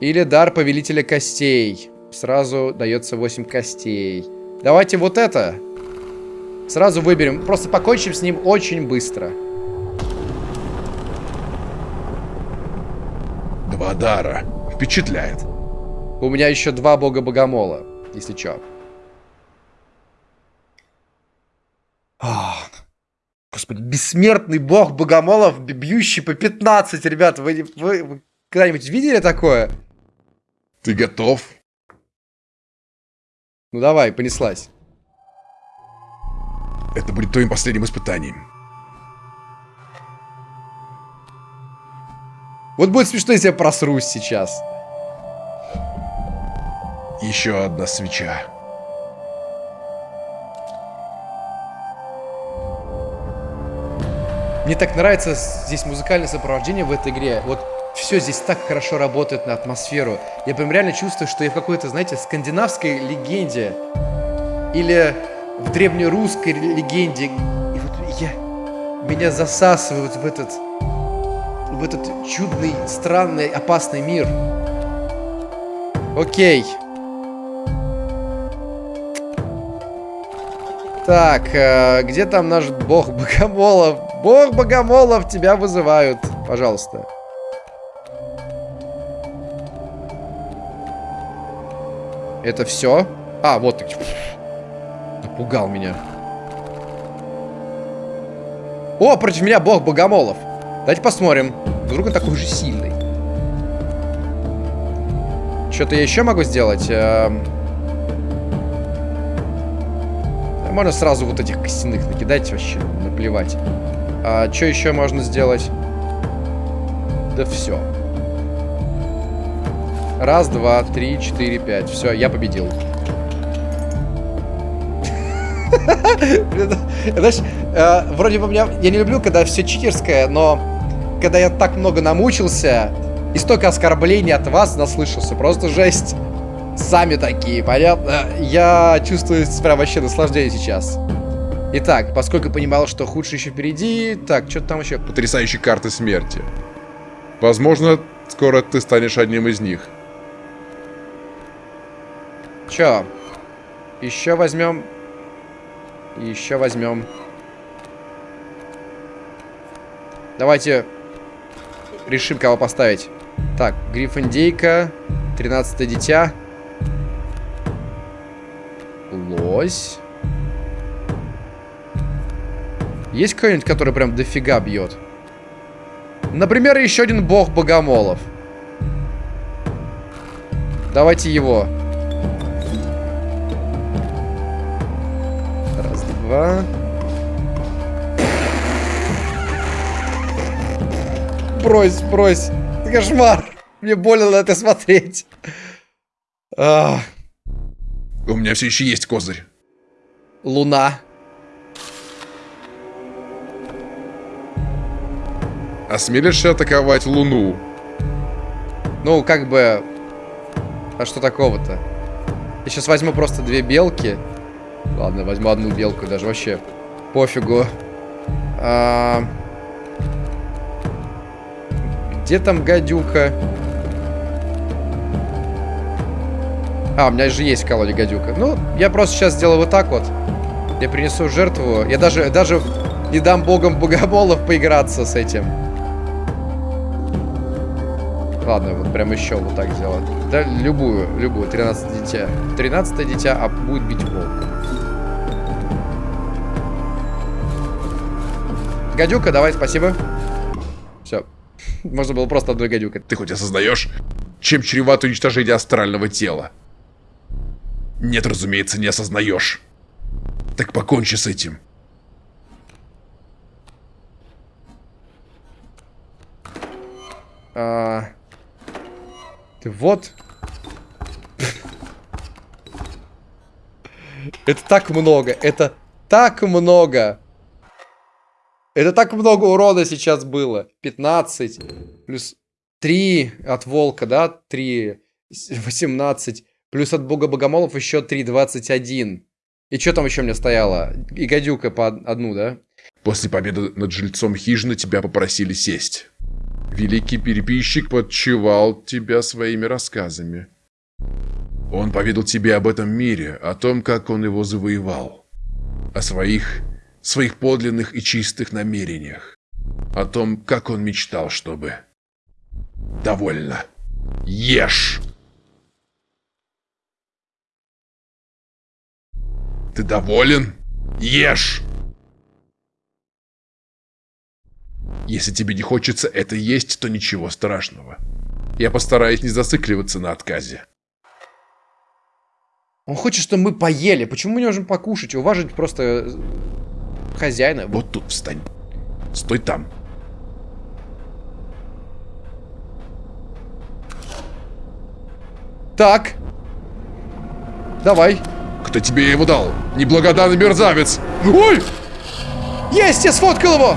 Или дар повелителя костей. Сразу дается 8 костей. Давайте вот это. Сразу выберем. Просто покончим с ним очень быстро.
Два дара. Впечатляет.
У меня еще два бога-богомола, если чё. Ах. Господи, бессмертный бог богомолов, бьющий по 15, ребят. Вы, вы, вы когда-нибудь видели такое?
Ты готов?
Ну давай, понеслась.
Это будет твоим последним испытанием.
Вот будет смешно, если я просрусь сейчас.
Еще одна свеча.
Мне так нравится здесь музыкальное сопровождение в этой игре. Вот все здесь так хорошо работает на атмосферу. Я прям реально чувствую, что я в какой-то, знаете, скандинавской легенде. Или в древнерусской легенде. И вот я... Меня засасывают в этот... В этот чудный, странный, опасный мир. Окей. Так, э, где там наш бог Богомолов? Бог Богомолов, тебя вызывают. Пожалуйста. Это все? А, вот ты. Напугал меня. О, против меня бог Богомолов. Давайте посмотрим. Вдруг он такой же сильный. Что-то я еще могу сделать? Эм... Можно сразу вот этих костяных накидать вообще, наплевать. А что еще можно сделать? Да все. Раз, два, три, четыре, пять. Все, я победил. Знаешь, э, вроде бы меня... Я не люблю, когда все читерское, но когда я так много намучился и столько оскорблений от вас наслышался, просто жесть сами такие, понятно? Я чувствую прям вообще наслаждение сейчас. Итак, поскольку понимал, что худшее еще впереди... Так, что там еще?
Потрясающие карты смерти. Возможно, скоро ты станешь одним из них.
Чё? Еще возьмем. Еще возьмем. Давайте решим, кого поставить. Так, Гриффиндейка, 13 дитя. Лось. Есть кто-нибудь, который прям дофига бьет? Например, еще один бог богомолов. Давайте его. Раз, два. Брось, брось. Кошмар. Мне больно на это смотреть.
Ах. У меня все еще есть козырь.
Луна.
Осмелишься атаковать Луну?
Ну, как бы... А что такого-то? Я сейчас возьму просто две белки. Ладно, возьму одну белку, даже вообще пофигу. А... Где там гадюка? А, у меня же есть в колоде гадюка. Ну, я просто сейчас сделаю вот так вот. Я принесу жертву. Я даже, даже не дам богам богомолов поиграться с этим. Ладно, вот прям еще вот так сделать. Да, любую, любую. 13 дитя. 13 дитя, а будет бить волк. Гадюка, давай, спасибо. Все. Можно было просто одной гадюкой.
Ты хоть осознаешь, чем чревато уничтожение астрального тела? Нет, разумеется, не осознаешь. Так покончи с этим.
А... Ты вот. Это так много. Это так много. Это так много урона сейчас было. 15. Плюс 3 от волка, да? 3. 18. Плюс от бога богомолов еще 3. 21. И что там еще мне стояло? И гадюка по одну, да?
После победы над жильцом хижины тебя попросили сесть. Великий переписчик подчевал тебя своими рассказами. Он поведал тебе об этом мире, о том, как он его завоевал. О своих, своих подлинных и чистых намерениях. О том, как он мечтал, чтобы... Довольно. Ешь! Ты доволен? Ешь! Если тебе не хочется это есть, то ничего страшного. Я постараюсь не зацикливаться на отказе.
Он хочет, чтобы мы поели. Почему мы не можем покушать? Уважить просто э, хозяина.
Вот тут встань. Стой там.
Так. Давай.
Кто тебе его дал? Неблагодарный мерзавец. Ой!
Есть, я сфоткал его!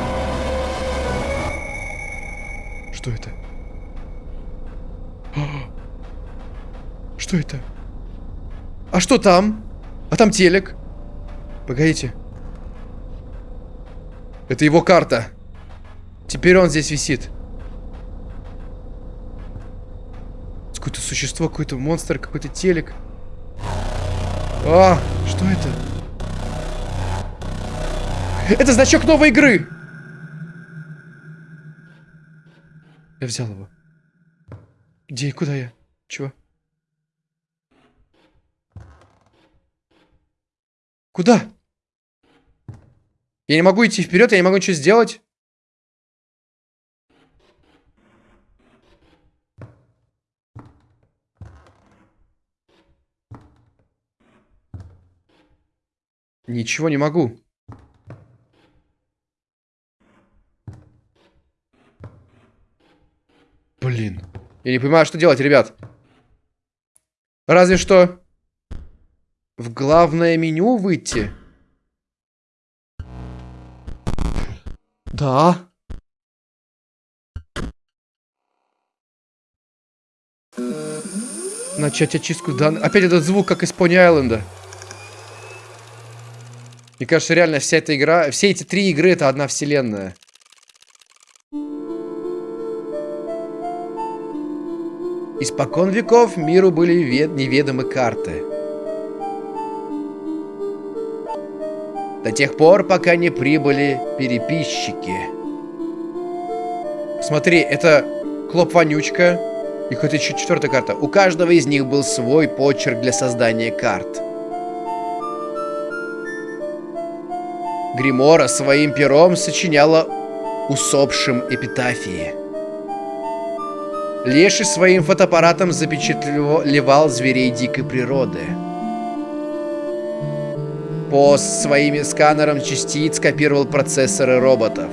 Что это? Что это? А что там? А там телек. Погодите. Это его карта. Теперь он здесь висит. Какое-то существо, какой-то монстр, какой-то телек. А, что это? Это значок новой игры! Я взял его. Где куда я? Чего? Куда? Я не могу идти вперед, я не могу ничего сделать. Ничего не могу. Блин. Я не понимаю, что делать, ребят. Разве что в главное меню выйти. Да. Начать очистку данных. Опять этот звук, как из Пони Айленда. Мне кажется, реально вся эта игра... Все эти три игры это одна вселенная. Испокон веков миру были неведомы карты. До тех пор, пока не прибыли переписчики. Смотри, это Клоп-вонючка и какая-то еще четвертая карта. У каждого из них был свой почерк для создания карт. Гримора своим пером сочиняла усопшим эпитафии. Леший своим фотоаппаратом запечатлевал зверей дикой природы. Пост своими сканером частиц копировал процессоры роботов.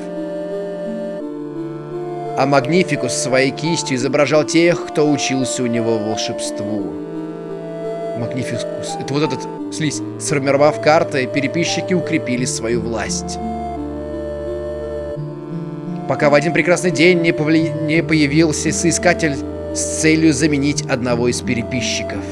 А Магнификус своей кистью изображал тех, кто учился у него волшебству. Магнификус. Это вот этот слизь. Сформировав карты, переписчики укрепили свою власть. Пока в один прекрасный день не, повли... не появился соискатель с целью заменить одного из переписчиков.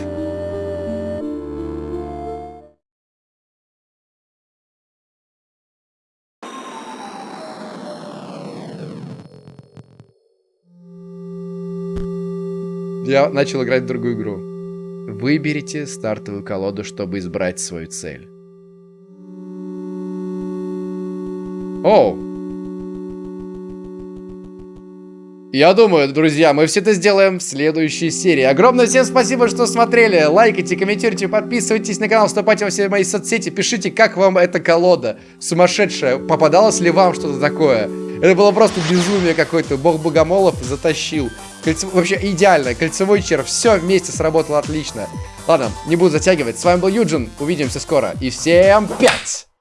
Я начал играть в другую игру. Выберите стартовую колоду, чтобы избрать свою цель. Оу! Я думаю, друзья, мы все это сделаем в следующей серии. Огромное всем спасибо, что смотрели. Лайкайте, комментируйте, подписывайтесь на канал, вступайте во все мои соцсети, пишите, как вам эта колода сумасшедшая. Попадалось ли вам что-то такое? Это было просто безумие какое-то. Бог Богомолов затащил. Кольцо... Вообще идеально. Кольцевой червь. Все вместе сработало отлично. Ладно, не буду затягивать. С вами был Юджин. Увидимся скоро. И всем пять!